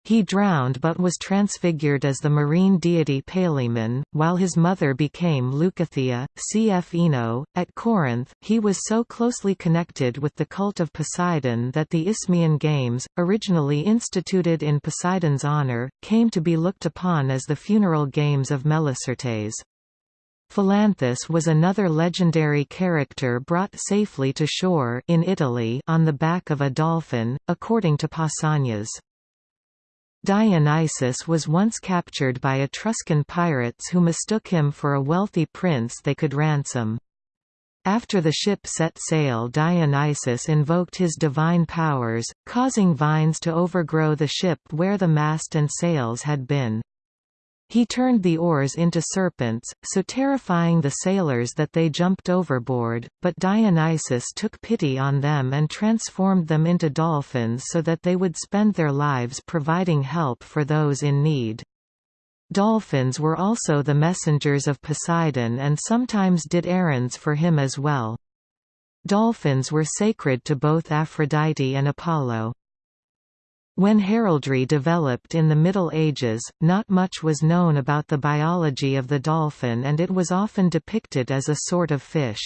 He drowned but was transfigured as the marine deity Palaemon, while his mother became Leucothea, cf Ino. At Corinth, he was so closely connected with the cult of Poseidon that the Isthmian Games, originally instituted in Poseidon's honor, came to be looked upon as the funeral games of Melicertes. Phalanthus was another legendary character brought safely to shore in Italy on the back of a dolphin, according to Pausanias. Dionysus was once captured by Etruscan pirates who mistook him for a wealthy prince they could ransom. After the ship set sail Dionysus invoked his divine powers, causing vines to overgrow the ship where the mast and sails had been. He turned the oars into serpents, so terrifying the sailors that they jumped overboard, but Dionysus took pity on them and transformed them into dolphins so that they would spend their lives providing help for those in need. Dolphins were also the messengers of Poseidon and sometimes did errands for him as well. Dolphins were sacred to both Aphrodite and Apollo. When heraldry developed in the Middle Ages, not much was known about the biology of the dolphin and it was often depicted as a sort of fish.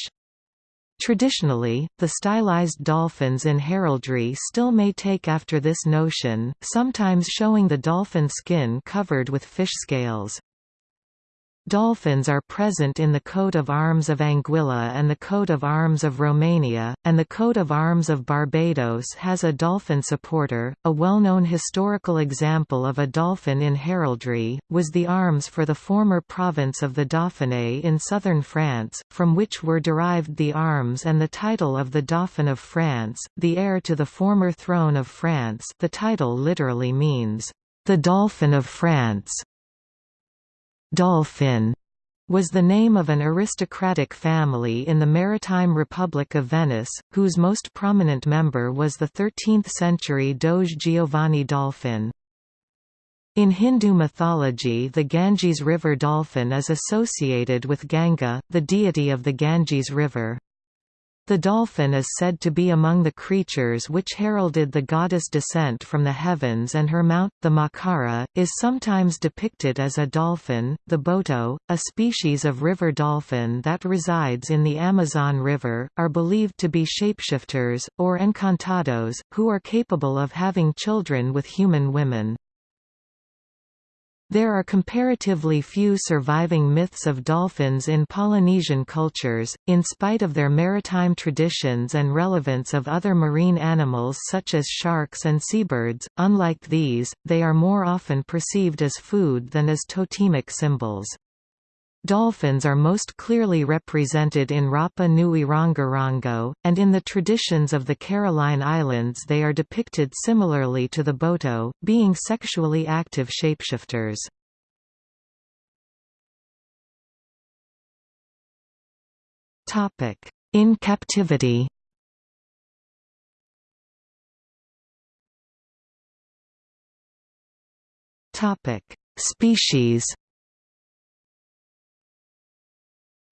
Traditionally, the stylized dolphins in heraldry still may take after this notion, sometimes showing the dolphin skin covered with fish scales. Dolphins are present in the coat of arms of Anguilla and the coat of arms of Romania, and the coat of arms of Barbados has a dolphin supporter. A well known historical example of a dolphin in heraldry was the arms for the former province of the Dauphiné in southern France, from which were derived the arms and the title of the Dauphin of France, the heir to the former throne of France. The title literally means, the Dolphin of France. Dolphin was the name of an aristocratic family in the Maritime Republic of Venice, whose most prominent member was the 13th-century Doge Giovanni Dolfin. In Hindu mythology the Ganges River dolphin is associated with Ganga, the deity of the Ganges River. The dolphin is said to be among the creatures which heralded the goddess' descent from the heavens and her mount, the Makara, is sometimes depicted as a dolphin. The boto, a species of river dolphin that resides in the Amazon River, are believed to be shapeshifters, or encantados, who are capable of having children with human women. There are comparatively few surviving myths of dolphins in Polynesian cultures, in spite of their maritime traditions and relevance of other marine animals such as sharks and seabirds. Unlike these, they are more often perceived as food than as totemic symbols. Dolphins are most clearly represented in Rapa Nui Rongorongo, and in the traditions of the Caroline Islands they are depicted similarly to the Boto, being sexually active shapeshifters. In captivity Species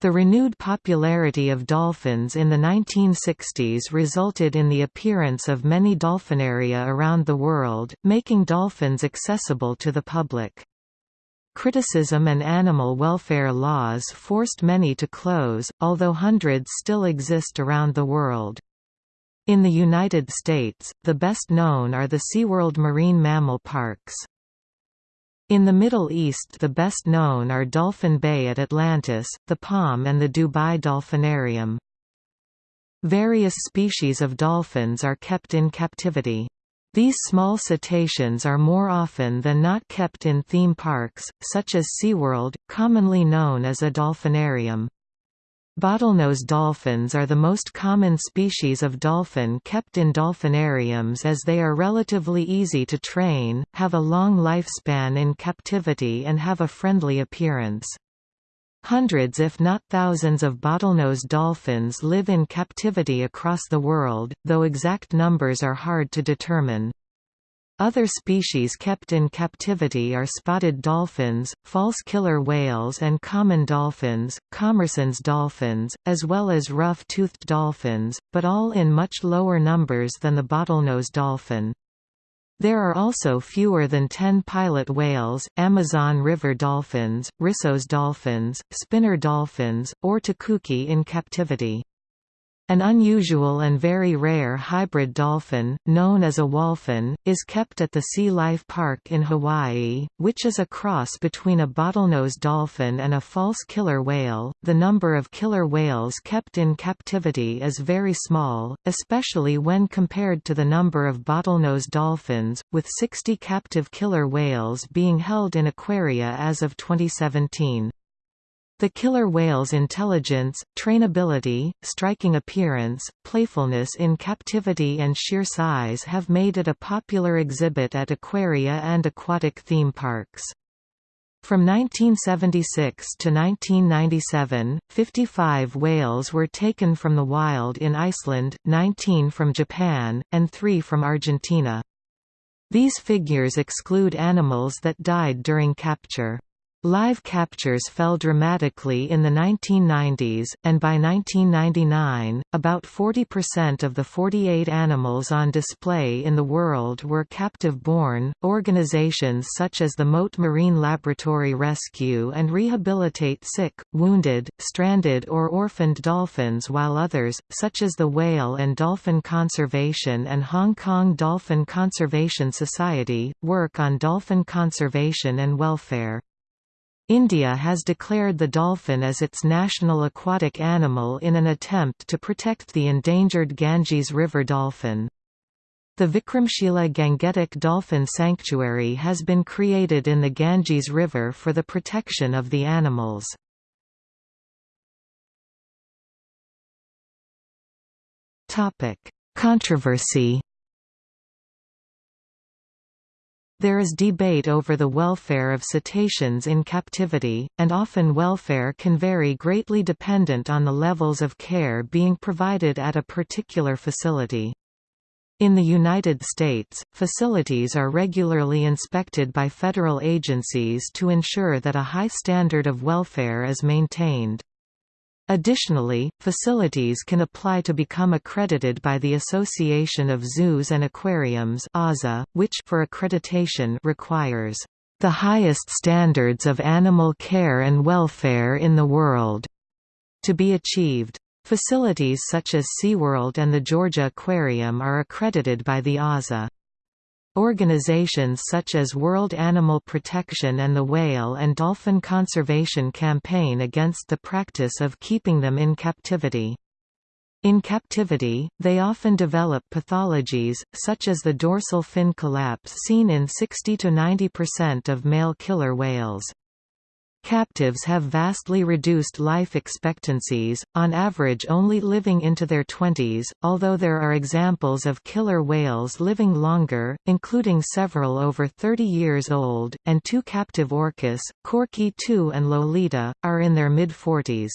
The renewed popularity of dolphins in the 1960s resulted in the appearance of many dolphinaria around the world, making dolphins accessible to the public. Criticism and animal welfare laws forced many to close, although hundreds still exist around the world. In the United States, the best known are the SeaWorld marine mammal parks. In the Middle East the best known are Dolphin Bay at Atlantis, the Palm and the Dubai Dolphinarium. Various species of dolphins are kept in captivity. These small cetaceans are more often than not kept in theme parks, such as SeaWorld, commonly known as a dolphinarium. Bottlenose dolphins are the most common species of dolphin kept in dolphinariums as they are relatively easy to train, have a long lifespan in captivity and have a friendly appearance. Hundreds if not thousands of bottlenose dolphins live in captivity across the world, though exact numbers are hard to determine. Other species kept in captivity are spotted dolphins, false killer whales and common dolphins, Commerson's dolphins, as well as rough-toothed dolphins, but all in much lower numbers than the bottlenose dolphin. There are also fewer than 10 pilot whales, Amazon River dolphins, Risso's dolphins, spinner dolphins, or tucuxi in captivity. An unusual and very rare hybrid dolphin, known as a wholphin, is kept at the Sea Life Park in Hawaii, which is a cross between a bottlenose dolphin and a false killer whale. The number of killer whales kept in captivity is very small, especially when compared to the number of bottlenose dolphins, with 60 captive killer whales being held in aquaria as of 2017. The killer whale's intelligence, trainability, striking appearance, playfulness in captivity and sheer size have made it a popular exhibit at aquaria and aquatic theme parks. From 1976 to 1997, 55 whales were taken from the wild in Iceland, 19 from Japan, and 3 from Argentina. These figures exclude animals that died during capture. Live captures fell dramatically in the 1990s, and by 1999, about 40% of the 48 animals on display in the world were captive-born. Organizations such as the Mote Marine Laboratory rescue and rehabilitate sick, wounded, stranded, or orphaned dolphins, while others, such as the Whale and Dolphin Conservation and Hong Kong Dolphin Conservation Society, work on dolphin conservation and welfare. India has declared the dolphin as its national aquatic animal in an attempt to protect the endangered Ganges river dolphin. The Vikramshila Gangetic Dolphin Sanctuary has been created in the Ganges River for the protection of the animals. Controversy There is debate over the welfare of cetaceans in captivity, and often welfare can vary greatly dependent on the levels of care being provided at a particular facility. In the United States, facilities are regularly inspected by federal agencies to ensure that a high standard of welfare is maintained. Additionally, facilities can apply to become accredited by the Association of Zoos and Aquariums which for accreditation requires the highest standards of animal care and welfare in the world to be achieved. Facilities such as SeaWorld and the Georgia Aquarium are accredited by the AZA. Organizations such as World Animal Protection and the Whale and Dolphin Conservation campaign against the practice of keeping them in captivity. In captivity, they often develop pathologies, such as the dorsal fin collapse seen in 60–90% of male killer whales. Captives have vastly reduced life expectancies, on average only living into their twenties, although there are examples of killer whales living longer, including several over 30 years old, and two captive orcas, Corky II and Lolita, are in their mid-40s.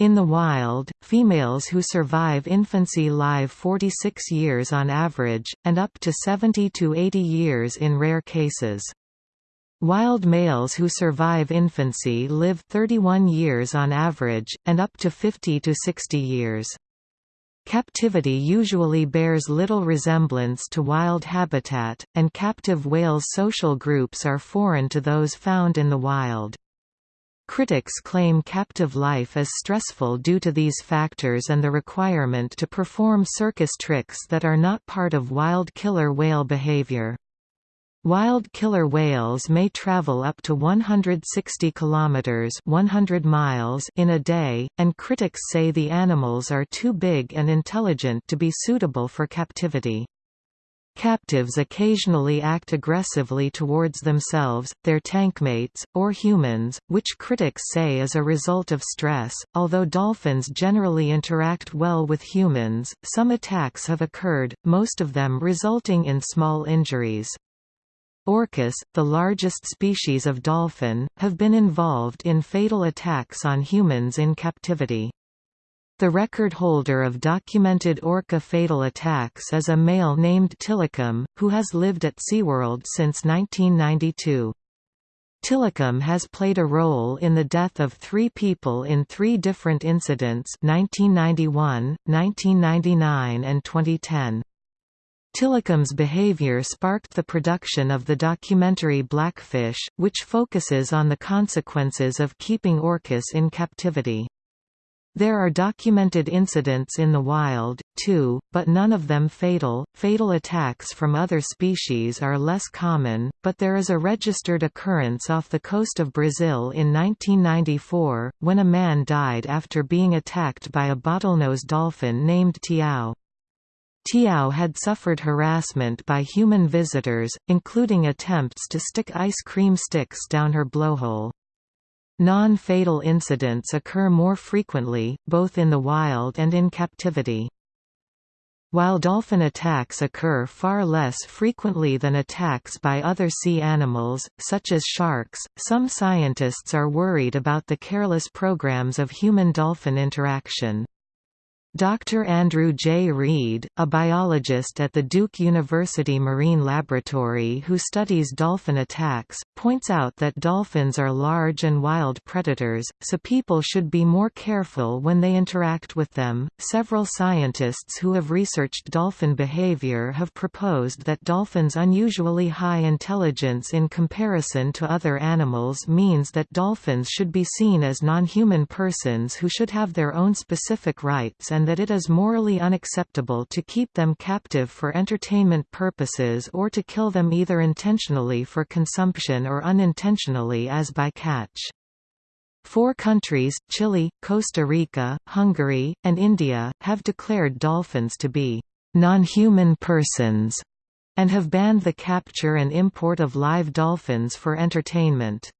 In the wild, females who survive infancy live 46 years on average, and up to 70 to 80 years in rare cases. Wild males who survive infancy live 31 years on average, and up to 50 to 60 years. Captivity usually bears little resemblance to wild habitat, and captive whales' social groups are foreign to those found in the wild. Critics claim captive life is stressful due to these factors and the requirement to perform circus tricks that are not part of wild killer whale behavior. Wild killer whales may travel up to 160 kilometers (100 miles) in a day, and critics say the animals are too big and intelligent to be suitable for captivity. Captives occasionally act aggressively towards themselves, their tankmates, or humans, which critics say is a result of stress. Although dolphins generally interact well with humans, some attacks have occurred, most of them resulting in small injuries. Orcas, the largest species of dolphin, have been involved in fatal attacks on humans in captivity. The record holder of documented orca fatal attacks is a male named Tilikum, who has lived at SeaWorld since 1992. Tilikum has played a role in the death of three people in three different incidents 1991, 1999 and 2010. Tilikum's behavior sparked the production of the documentary Blackfish, which focuses on the consequences of keeping orcas in captivity. There are documented incidents in the wild, too, but none of them fatal. Fatal attacks from other species are less common, but there is a registered occurrence off the coast of Brazil in 1994, when a man died after being attacked by a bottlenose dolphin named Tiao. Tiao had suffered harassment by human visitors, including attempts to stick ice cream sticks down her blowhole. Non-fatal incidents occur more frequently, both in the wild and in captivity. While dolphin attacks occur far less frequently than attacks by other sea animals, such as sharks, some scientists are worried about the careless programs of human-dolphin interaction. Dr. Andrew J. Read, a biologist at the Duke University Marine Laboratory who studies dolphin attacks, points out that dolphins are large and wild predators, so people should be more careful when they interact with them. Several scientists who have researched dolphin behavior have proposed that dolphins' unusually high intelligence in comparison to other animals means that dolphins should be seen as non-human persons who should have their own specific rights and that it is morally unacceptable to keep them captive for entertainment purposes or to kill them either intentionally for consumption or unintentionally as by catch. Four countries, Chile, Costa Rica, Hungary, and India, have declared dolphins to be non-human persons and have banned the capture and import of live dolphins for entertainment.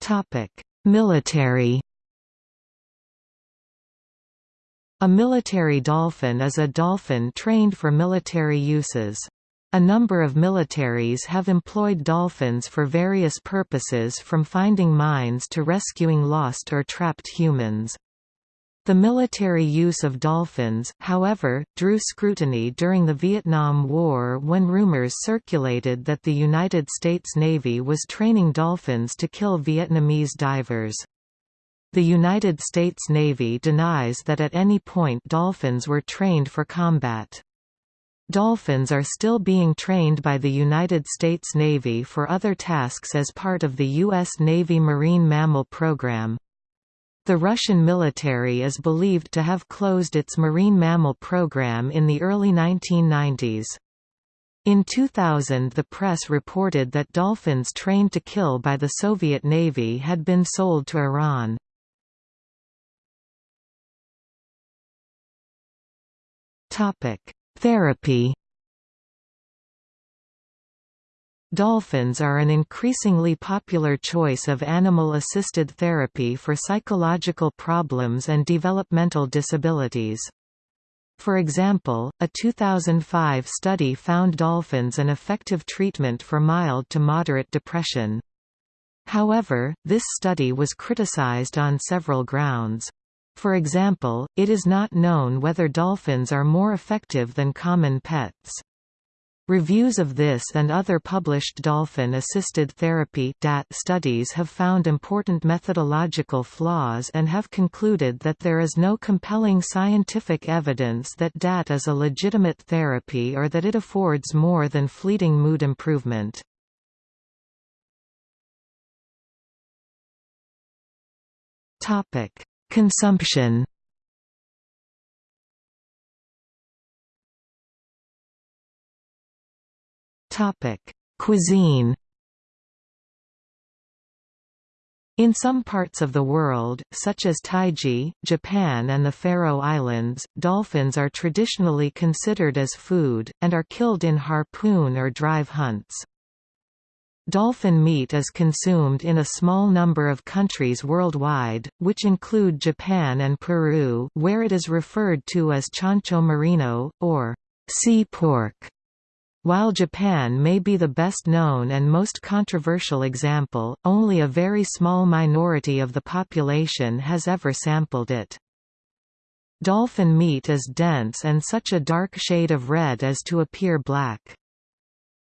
Topic: Military A military dolphin is a dolphin trained for military uses. A number of militaries have employed dolphins for various purposes from finding mines to rescuing lost or trapped humans. The military use of dolphins, however, drew scrutiny during the Vietnam War when rumors circulated that the United States Navy was training dolphins to kill Vietnamese divers. The United States Navy denies that at any point dolphins were trained for combat. Dolphins are still being trained by the United States Navy for other tasks as part of the U.S. Navy Marine Mammal Program. The Russian military is believed to have closed its marine mammal program in the early 1990s. In 2000 the press reported that dolphins trained to kill by the Soviet Navy had been sold to Iran. Therapy Dolphins are an increasingly popular choice of animal-assisted therapy for psychological problems and developmental disabilities. For example, a 2005 study found dolphins an effective treatment for mild to moderate depression. However, this study was criticized on several grounds. For example, it is not known whether dolphins are more effective than common pets. Reviews of this and other published dolphin-assisted therapy studies have found important methodological flaws and have concluded that there is no compelling scientific evidence that DAT is a legitimate therapy or that it affords more than fleeting mood improvement. Consumption Topic: Cuisine. In some parts of the world, such as Taiji, Japan and the Faroe Islands, dolphins are traditionally considered as food, and are killed in harpoon or drive hunts. Dolphin meat is consumed in a small number of countries worldwide, which include Japan and Peru where it is referred to as chancho marino, or sea pork. While Japan may be the best known and most controversial example, only a very small minority of the population has ever sampled it. Dolphin meat is dense and such a dark shade of red as to appear black.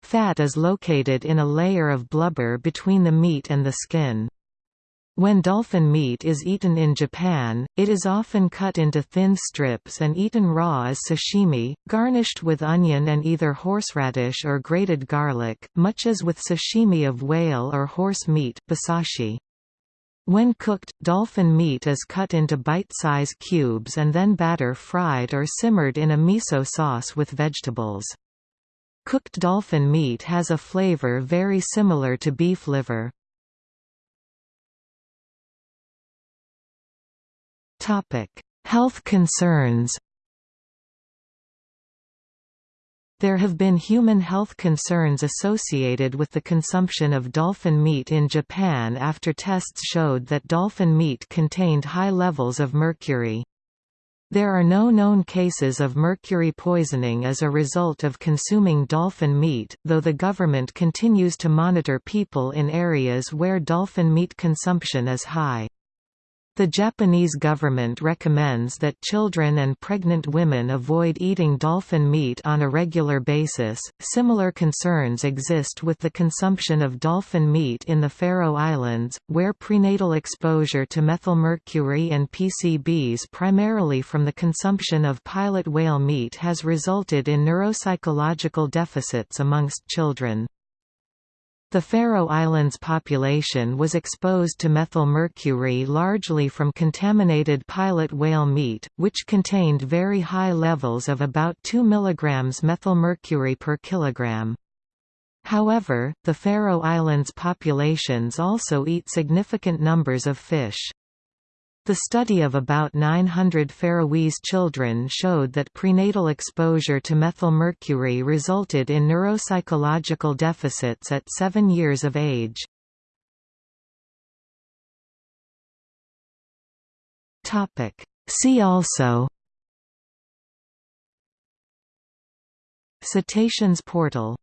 Fat is located in a layer of blubber between the meat and the skin. When dolphin meat is eaten in Japan, it is often cut into thin strips and eaten raw as sashimi, garnished with onion and either horseradish or grated garlic, much as with sashimi of whale or horse meat basashi. When cooked, dolphin meat is cut into bite-size cubes and then batter fried or simmered in a miso sauce with vegetables. Cooked dolphin meat has a flavor very similar to beef liver. Health concerns There have been human health concerns associated with the consumption of dolphin meat in Japan after tests showed that dolphin meat contained high levels of mercury. There are no known cases of mercury poisoning as a result of consuming dolphin meat, though the government continues to monitor people in areas where dolphin meat consumption is high. The Japanese government recommends that children and pregnant women avoid eating dolphin meat on a regular basis. Similar concerns exist with the consumption of dolphin meat in the Faroe Islands, where prenatal exposure to methylmercury and PCBs primarily from the consumption of pilot whale meat has resulted in neuropsychological deficits amongst children. The Faroe Islands population was exposed to methylmercury largely from contaminated pilot whale meat, which contained very high levels of about 2 mg methylmercury per kilogram. However, the Faroe Islands populations also eat significant numbers of fish. The study of about 900 Faroese children showed that prenatal exposure to methylmercury resulted in neuropsychological deficits at 7 years of age. See also Cetaceans portal